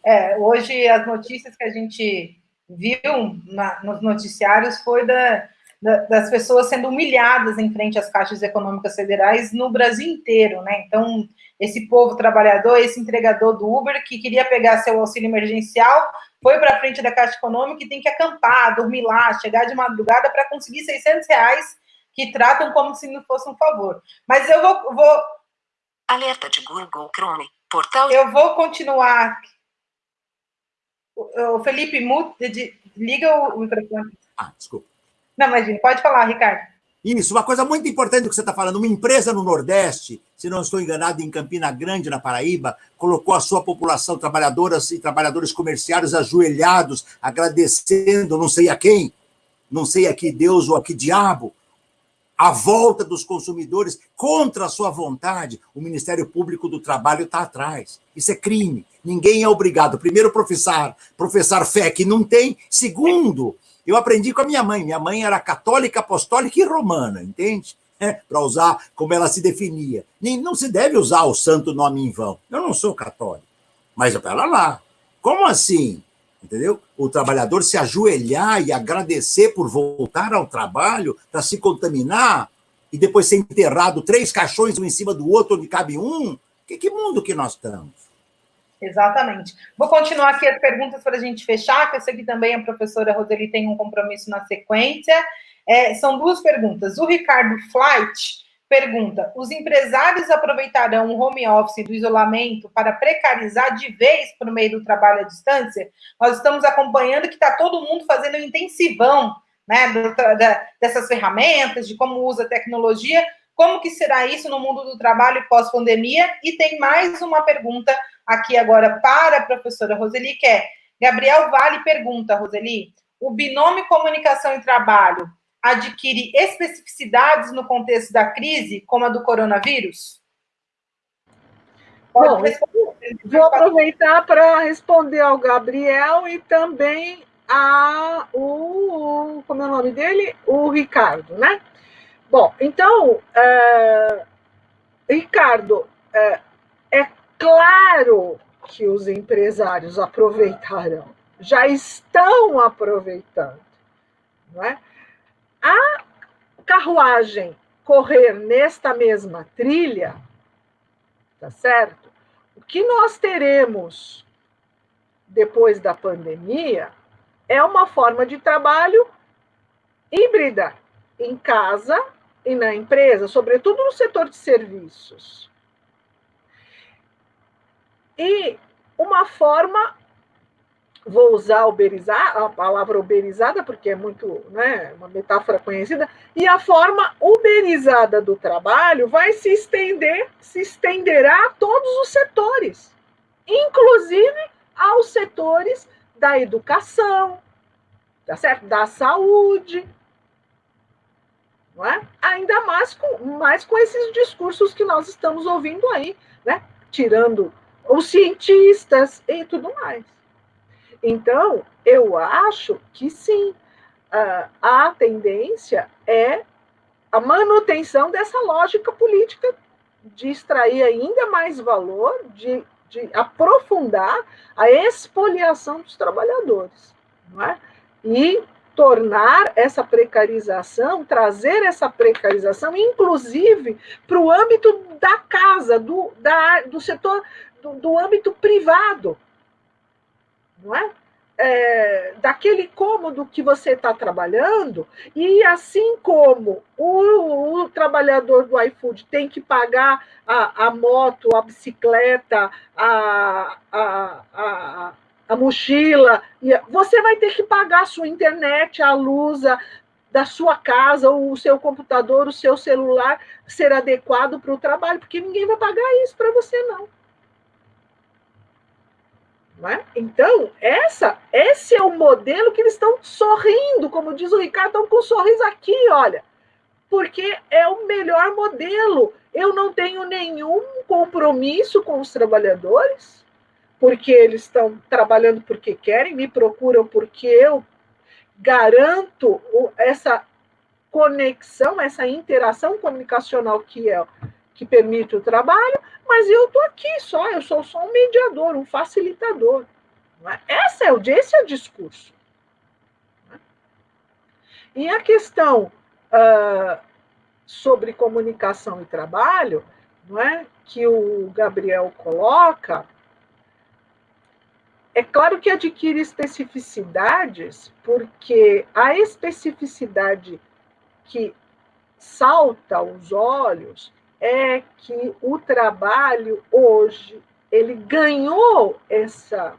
É, hoje as notícias que a gente viu na, nos noticiários foi da, da, das pessoas sendo humilhadas em frente às caixas econômicas federais no Brasil inteiro, né? Então, esse povo trabalhador, esse entregador do Uber que queria pegar seu auxílio emergencial, foi para frente da Caixa Econômica e tem que acampar, dormir lá, chegar de madrugada para conseguir 600 reais que tratam como se não fosse um favor. Mas eu vou, vou... Alerta de Google Chrome, portal... Eu vou continuar o Felipe, liga o microfone. Ah, desculpa. Não, imagina, pode falar, Ricardo. Isso, uma coisa muito importante que você está falando. Uma empresa no Nordeste, se não estou enganado, em Campina Grande, na Paraíba, colocou a sua população, trabalhadoras e trabalhadores comerciários, ajoelhados, agradecendo não sei a quem, não sei a que Deus ou a que diabo, a volta dos consumidores contra a sua vontade, o Ministério Público do Trabalho está atrás. Isso é crime. Ninguém é obrigado, primeiro, professar, professar fé que não tem. Segundo, eu aprendi com a minha mãe. Minha mãe era católica, apostólica e romana, entende? É, Para usar como ela se definia. Nem, não se deve usar o santo nome em vão. Eu não sou católico. Mas, pera lá, como assim? entendeu? O trabalhador se ajoelhar e agradecer por voltar ao trabalho para se contaminar e depois ser enterrado três caixões um em cima do outro onde cabe um. Que, que mundo que nós estamos? Exatamente. Vou continuar aqui as perguntas para a gente fechar, que eu sei que também a professora Roseli tem um compromisso na sequência. É, são duas perguntas. O Ricardo Flight pergunta: os empresários aproveitarão o home office do isolamento para precarizar de vez por meio do trabalho à distância? Nós estamos acompanhando que está todo mundo fazendo intensivão né, dessas ferramentas, de como usa a tecnologia. Como que será isso no mundo do trabalho pós-pandemia? E tem mais uma pergunta aqui agora para a professora Roseli, que é, Gabriel Vale pergunta, Roseli, o binômio comunicação e trabalho adquire especificidades no contexto da crise, como a do coronavírus? Bom, vou aproveitar para responder ao Gabriel e também a o como é o nome dele, o Ricardo, né? Bom, então, é, Ricardo, é, é claro que os empresários aproveitarão, já estão aproveitando, não é? A carruagem correr nesta mesma trilha, tá certo? O que nós teremos depois da pandemia é uma forma de trabalho híbrida em casa e na empresa, sobretudo no setor de serviços. E uma forma vou usar uberizar, a palavra uberizada, porque é muito, né, uma metáfora conhecida, e a forma uberizada do trabalho vai se estender, se estenderá a todos os setores, inclusive aos setores da educação, tá certo? da saúde, não é? ainda mais com, mais com esses discursos que nós estamos ouvindo aí, né? tirando os cientistas e tudo mais. Então, eu acho que sim, a tendência é a manutenção dessa lógica política de extrair ainda mais valor, de, de aprofundar a expoliação dos trabalhadores. Não é? E tornar essa precarização, trazer essa precarização, inclusive, para o âmbito da casa, do, da, do setor, do, do âmbito privado não é? É, daquele cômodo que você está trabalhando, e assim como o, o, trabalhador do iFood tem que pagar a, a moto, a bicicleta, a, a, a, a mochila, você vai ter que pagar a sua internet, a luz, a, da sua casa, o seu computador, o seu celular ser adequado para o trabalho, porque ninguém vai pagar isso para você, não. É? Então, essa, esse é o modelo que eles estão sorrindo, como diz o Ricardo, estão com um sorriso aqui, olha, porque é o melhor modelo. Eu não tenho nenhum compromisso com os trabalhadores, porque eles estão trabalhando porque querem, me procuram porque eu garanto essa conexão, essa interação comunicacional que é que permite o trabalho, mas eu estou aqui só, eu sou só um mediador, um facilitador. É? Esse, é esse é o discurso. E a questão uh, sobre comunicação e trabalho, não é, que o Gabriel coloca, é claro que adquire especificidades, porque a especificidade que salta aos olhos é que o trabalho hoje ele ganhou essa,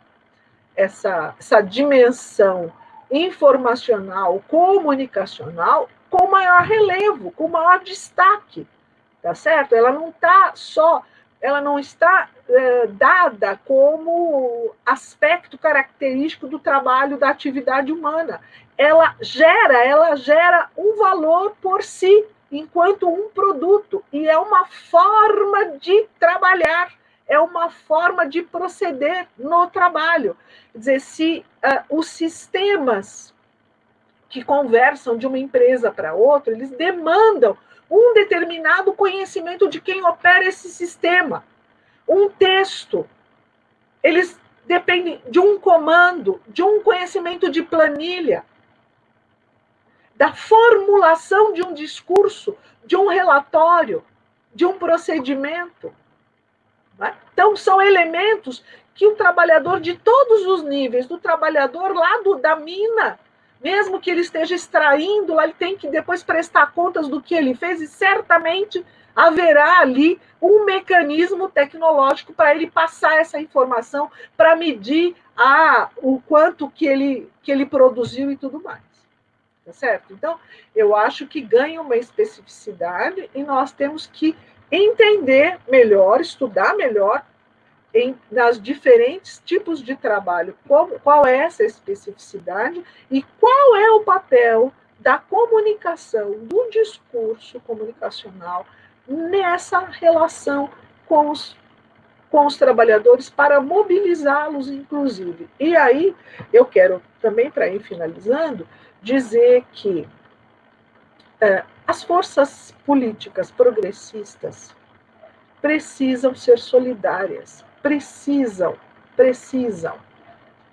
essa, essa dimensão informacional, comunicacional, com maior relevo, com maior destaque, tá certo? Ela não está só, ela não está é, dada como aspecto característico do trabalho da atividade humana. Ela gera, ela gera um valor por si, enquanto um produto, e é uma forma de trabalhar, é uma forma de proceder no trabalho. Quer dizer, se uh, os sistemas que conversam de uma empresa para outra, eles demandam um determinado conhecimento de quem opera esse sistema. Um texto, eles dependem de um comando, de um conhecimento de planilha da formulação de um discurso, de um relatório, de um procedimento. Né? Então, são elementos que o trabalhador de todos os níveis, do trabalhador lá do, da mina, mesmo que ele esteja extraindo ele tem que depois prestar contas do que ele fez, e certamente haverá ali um mecanismo tecnológico para ele passar essa informação, para medir a, o quanto que ele, que ele produziu e tudo mais. Tá certo? Então, eu acho que ganha uma especificidade e nós temos que entender melhor, estudar melhor em, nas diferentes tipos de trabalho, qual, qual é essa especificidade e qual é o papel da comunicação, do discurso comunicacional nessa relação com os, com os trabalhadores para mobilizá-los, inclusive. E aí, eu quero também, para ir finalizando, dizer que é, as forças políticas progressistas precisam ser solidárias, precisam, precisam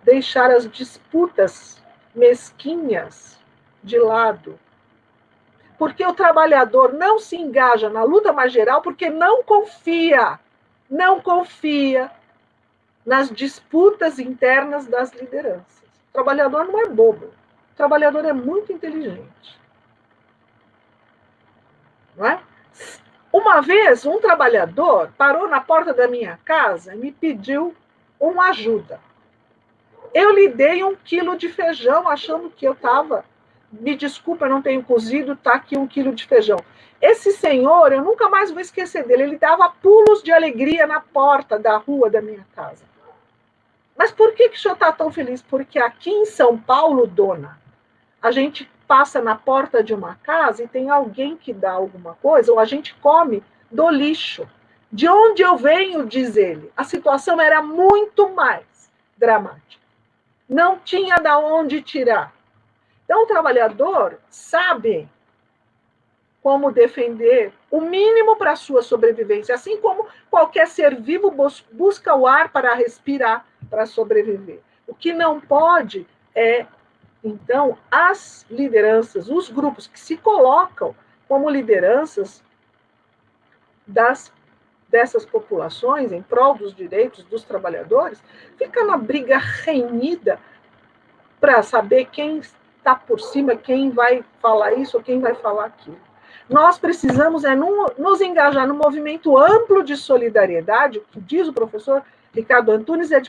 deixar as disputas mesquinhas de lado. Porque o trabalhador não se engaja na luta mais geral porque não confia, não confia nas disputas internas das lideranças. O trabalhador não é bobo, trabalhador é muito inteligente. Não é? Uma vez, um trabalhador parou na porta da minha casa e me pediu uma ajuda. Eu lhe dei um quilo de feijão, achando que eu estava. Me desculpa, eu não tenho cozido, está aqui um quilo de feijão. Esse senhor, eu nunca mais vou esquecer dele, ele dava pulos de alegria na porta da rua da minha casa. Mas por que, que o senhor está tão feliz? Porque aqui em São Paulo, dona, a gente passa na porta de uma casa e tem alguém que dá alguma coisa, ou a gente come do lixo. De onde eu venho, diz ele, a situação era muito mais dramática. Não tinha da onde tirar. Então, o trabalhador sabe como defender o mínimo para a sua sobrevivência, assim como qualquer ser vivo busca o ar para respirar, para sobreviver. O que não pode é então, as lideranças, os grupos que se colocam como lideranças das, dessas populações em prol dos direitos dos trabalhadores, fica na briga renhida para saber quem está por cima, quem vai falar isso ou quem vai falar aquilo. Nós precisamos é nos engajar no movimento amplo de solidariedade, que diz o professor Ricardo Antunes, é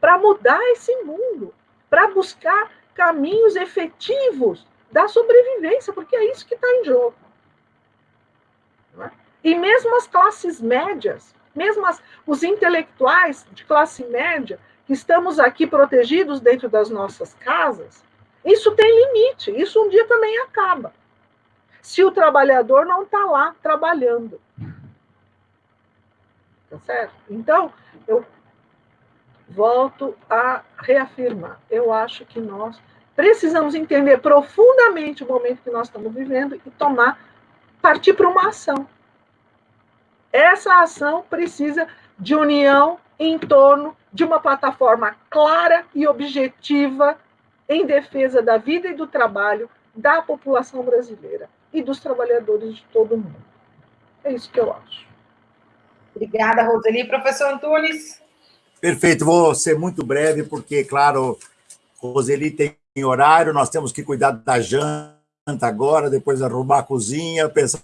para mudar esse mundo, para buscar caminhos efetivos da sobrevivência, porque é isso que está em jogo. É? E mesmo as classes médias, mesmo as, os intelectuais de classe média, que estamos aqui protegidos dentro das nossas casas, isso tem limite, isso um dia também acaba. Se o trabalhador não está lá trabalhando. Tá certo? Então, eu volto a reafirmar. Eu acho que nós precisamos entender profundamente o momento que nós estamos vivendo e tomar, partir para uma ação. Essa ação precisa de união em torno de uma plataforma clara e objetiva em defesa da vida e do trabalho da população brasileira e dos trabalhadores de todo o mundo. É isso que eu acho. Obrigada, Roseli. Professor Antunes. Perfeito, vou ser muito breve, porque, claro, Roseli tem horário, nós temos que cuidar da janta agora, depois arrumar a cozinha, pensar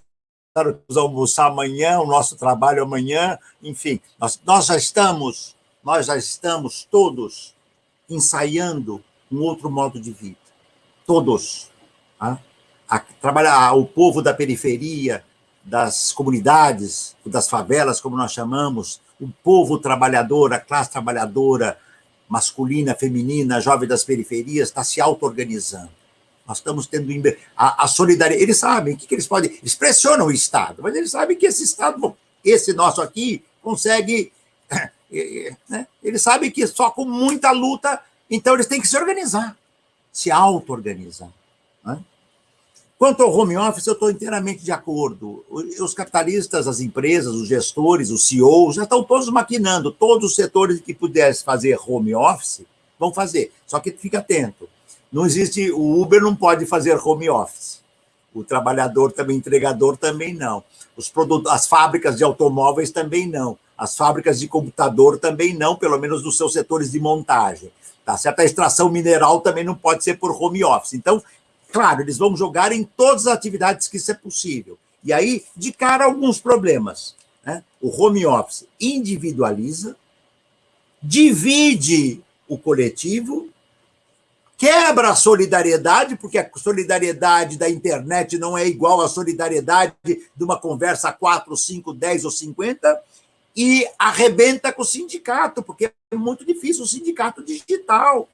vamos almoçar amanhã, o nosso trabalho amanhã, enfim, nós, nós já estamos, nós já estamos todos ensaiando um outro modo de vida, todos, tá? a, trabalhar o povo da periferia, das comunidades, das favelas, como nós chamamos, o povo trabalhador, a classe trabalhadora masculina, feminina, jovem das periferias, está se auto-organizando. Nós estamos tendo a, a solidariedade. Eles sabem o que, que eles podem. Eles pressionam o Estado, mas eles sabem que esse Estado, esse nosso aqui, consegue. Né? Eles sabem que só com muita luta, então eles têm que se organizar, se auto-organizar. Quanto ao home office, eu estou inteiramente de acordo. Os capitalistas, as empresas, os gestores, os CEOs, já estão todos maquinando. Todos os setores que pudessem fazer home office vão fazer. Só que fica atento. Não existe. O Uber não pode fazer home office. O trabalhador também, entregador também não. Os produtos, as fábricas de automóveis também não. As fábricas de computador também não, pelo menos nos seus setores de montagem. Tá certo? A extração mineral também não pode ser por home office. Então, claro, eles vão jogar em todas as atividades que isso é possível. E aí, de cara, alguns problemas. Né? O home office individualiza, divide o coletivo, quebra a solidariedade, porque a solidariedade da internet não é igual à solidariedade de uma conversa 4, 5, 10 ou 50, e arrebenta com o sindicato, porque é muito difícil o sindicato digital.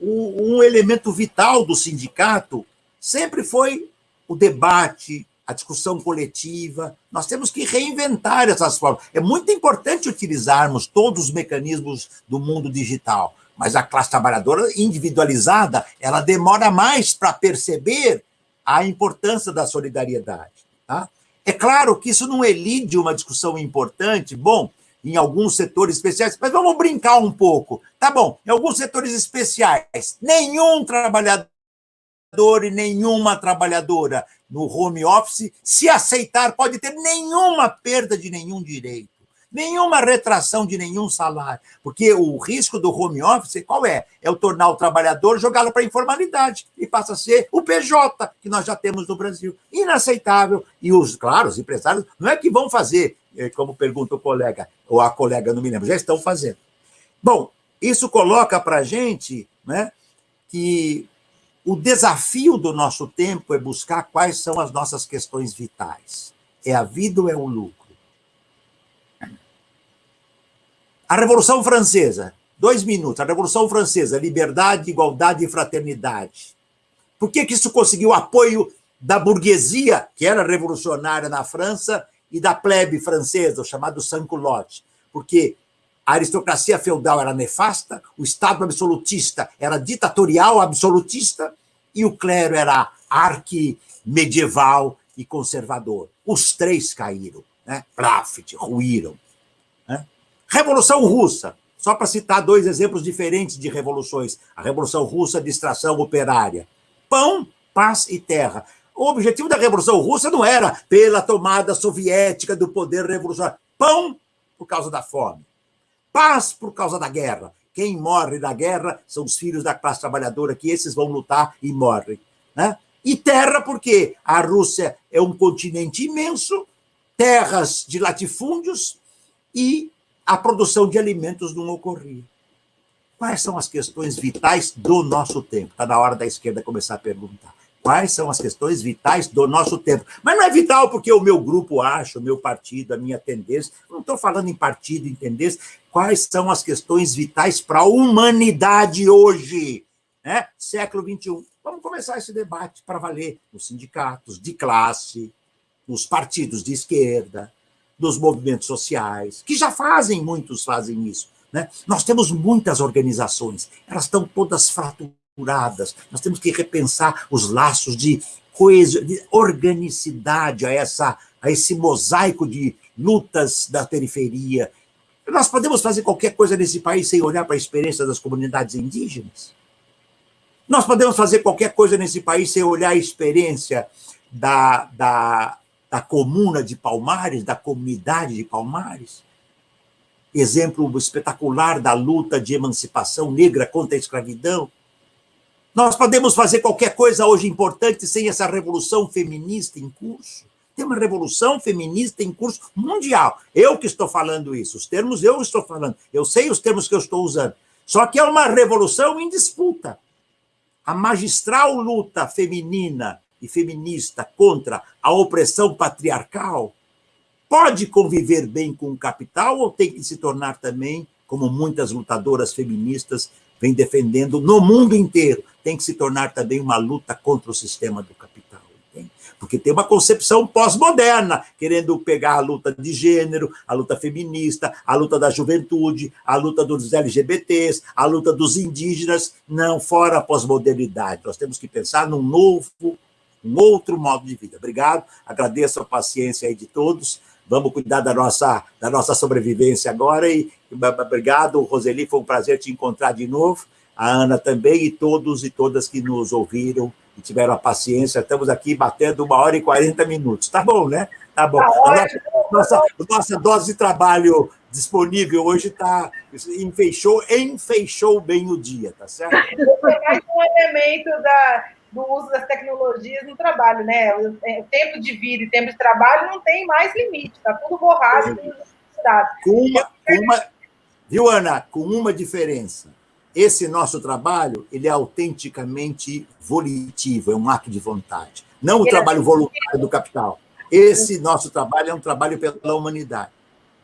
Um elemento vital do sindicato sempre foi o debate, a discussão coletiva. Nós temos que reinventar essas formas. É muito importante utilizarmos todos os mecanismos do mundo digital, mas a classe trabalhadora individualizada, ela demora mais para perceber a importância da solidariedade. Tá? É claro que isso não elide uma discussão importante, bom, em alguns setores especiais, mas vamos brincar um pouco. Tá bom, em alguns setores especiais, nenhum trabalhador e nenhuma trabalhadora no home office, se aceitar, pode ter nenhuma perda de nenhum direito, nenhuma retração de nenhum salário, porque o risco do home office, qual é? É o tornar o trabalhador, jogá-lo para a informalidade, e passa a ser o PJ, que nós já temos no Brasil. Inaceitável. E os, claro, os empresários, não é que vão fazer, como pergunta o colega, ou a colega, não me lembro, já estão fazendo. Bom, isso coloca para a gente né, que o desafio do nosso tempo é buscar quais são as nossas questões vitais. É a vida ou é o lucro? A Revolução Francesa, dois minutos. A Revolução Francesa, liberdade, igualdade e fraternidade. Por que, que isso conseguiu apoio da burguesia, que era revolucionária na França, e da plebe francesa, o chamado sans-culotte? Porque a aristocracia feudal era nefasta, o Estado absolutista era ditatorial absolutista e o clero era arqui-medieval e conservador. Os três caíram, né? Plafit, ruíram. Né? Revolução Russa, só para citar dois exemplos diferentes de revoluções. A Revolução Russa de extração operária. Pão, paz e terra. O objetivo da Revolução Russa não era pela tomada soviética do poder revolucionário. Pão por causa da fome paz por causa da guerra. Quem morre na guerra são os filhos da classe trabalhadora, que esses vão lutar e morrem. Né? E terra, porque a Rússia é um continente imenso, terras de latifúndios e a produção de alimentos não ocorria. Quais são as questões vitais do nosso tempo? Está na hora da esquerda começar a perguntar. Quais são as questões vitais do nosso tempo? Mas não é vital porque o meu grupo acha, o meu partido, a minha tendência. Não estou falando em partido, em tendência. Quais são as questões vitais para a humanidade hoje? Né? Século XXI. Vamos começar esse debate para valer nos sindicatos de classe, nos partidos de esquerda, nos movimentos sociais, que já fazem, muitos fazem isso. Né? Nós temos muitas organizações, elas estão todas fraturadas estruturadas, nós temos que repensar os laços de, coesão, de organicidade a, essa, a esse mosaico de lutas da periferia. Nós podemos fazer qualquer coisa nesse país sem olhar para a experiência das comunidades indígenas? Nós podemos fazer qualquer coisa nesse país sem olhar a experiência da, da, da comuna de Palmares, da comunidade de Palmares? Exemplo espetacular da luta de emancipação negra contra a escravidão. Nós podemos fazer qualquer coisa hoje importante sem essa revolução feminista em curso. Tem uma revolução feminista em curso mundial. Eu que estou falando isso, os termos eu estou falando. Eu sei os termos que eu estou usando. Só que é uma revolução em disputa. A magistral luta feminina e feminista contra a opressão patriarcal pode conviver bem com o capital ou tem que se tornar também, como muitas lutadoras feministas vem defendendo no mundo inteiro, tem que se tornar também uma luta contra o sistema do capital. Entende? Porque tem uma concepção pós-moderna, querendo pegar a luta de gênero, a luta feminista, a luta da juventude, a luta dos LGBTs, a luta dos indígenas, não, fora a pós-modernidade. Nós temos que pensar num novo, um outro modo de vida. Obrigado, agradeço a paciência aí de todos. Vamos cuidar da nossa, da nossa sobrevivência agora e obrigado, Roseli, foi um prazer te encontrar de novo a Ana também e todos e todas que nos ouviram e tiveram a paciência. Estamos aqui batendo uma hora e 40 minutos. Tá bom, né? Tá bom. Tá a nossa, nossa, nossa dose de trabalho disponível hoje está enfeixou, enfeixou bem o dia, tá certo? É mais um elemento da, do uso das tecnologias no trabalho, né? O, é, tempo de vida e tempo de trabalho não tem mais limite, está tudo borrado com uma, com uma, viu, Ana? Com uma diferença. Esse nosso trabalho ele é autenticamente volitivo, é um ato de vontade. Não o trabalho voluntário do capital. Esse nosso trabalho é um trabalho pela humanidade.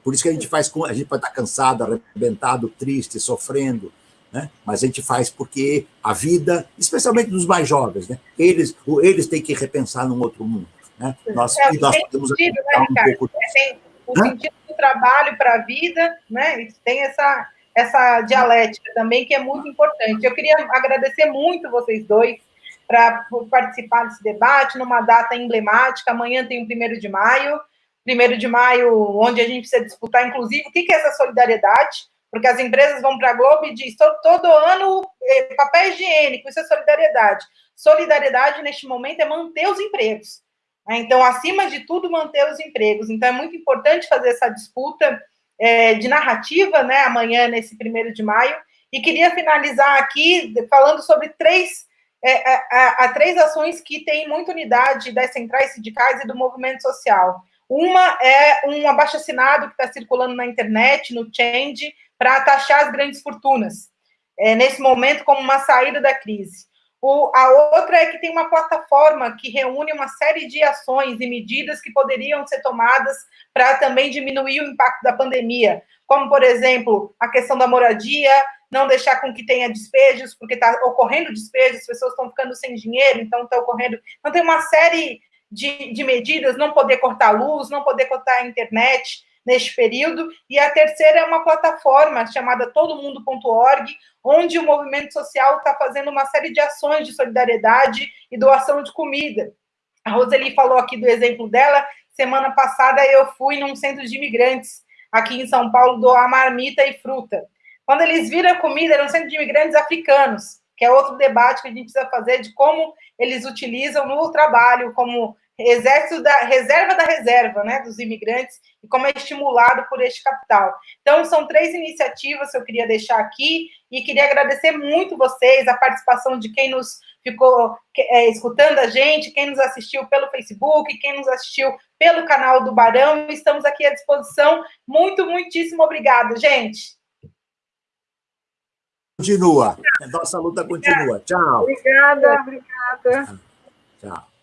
Por isso que a gente faz, a gente pode estar cansado, arrebentado, triste, sofrendo, né? mas a gente faz porque a vida, especialmente dos mais jovens, né? eles, eles têm que repensar num outro mundo. Né? Nós, é, nós podemos sentido, né, um pouco é, o sentido do trabalho para a vida, né? tem essa, essa dialética também que é muito importante. Eu queria agradecer muito vocês dois para participar desse debate numa data emblemática. Amanhã tem o primeiro de maio primeiro de maio, onde a gente precisa disputar, inclusive, o que é essa solidariedade, porque as empresas vão para a Globo e diz todo, todo ano eh, papel higiênico, isso é solidariedade. Solidariedade, neste momento, é manter os empregos. Né? Então, acima de tudo, manter os empregos. Então, é muito importante fazer essa disputa é, de narrativa, né, amanhã, nesse primeiro de maio, e queria finalizar aqui falando sobre três, é, a, a, três ações que têm muita unidade das centrais sindicais e do movimento social. Uma é um abaixo-assinado que está circulando na internet, no Change, para taxar as grandes fortunas, é, nesse momento, como uma saída da crise. O, a outra é que tem uma plataforma que reúne uma série de ações e medidas que poderiam ser tomadas para também diminuir o impacto da pandemia, como, por exemplo, a questão da moradia, não deixar com que tenha despejos, porque está ocorrendo despejos, as pessoas estão ficando sem dinheiro, então está ocorrendo. Então, tem uma série de, de medidas, não poder cortar a luz, não poder cortar a internet neste período, e a terceira é uma plataforma chamada todomundo.org, onde o movimento social está fazendo uma série de ações de solidariedade e doação de comida. A Roseli falou aqui do exemplo dela, semana passada eu fui num centro de imigrantes aqui em São Paulo doar marmita e fruta. Quando eles viram comida, era um centro de imigrantes africanos, que é outro debate que a gente precisa fazer de como eles utilizam no trabalho, como exército da reserva da reserva, né, dos imigrantes, e como é estimulado por este capital. Então, são três iniciativas que eu queria deixar aqui, e queria agradecer muito vocês, a participação de quem nos ficou é, escutando a gente, quem nos assistiu pelo Facebook, quem nos assistiu pelo canal do Barão, estamos aqui à disposição. Muito, muitíssimo obrigado, gente continua. Nossa luta continua. Tchau. Obrigada, obrigada. Tchau.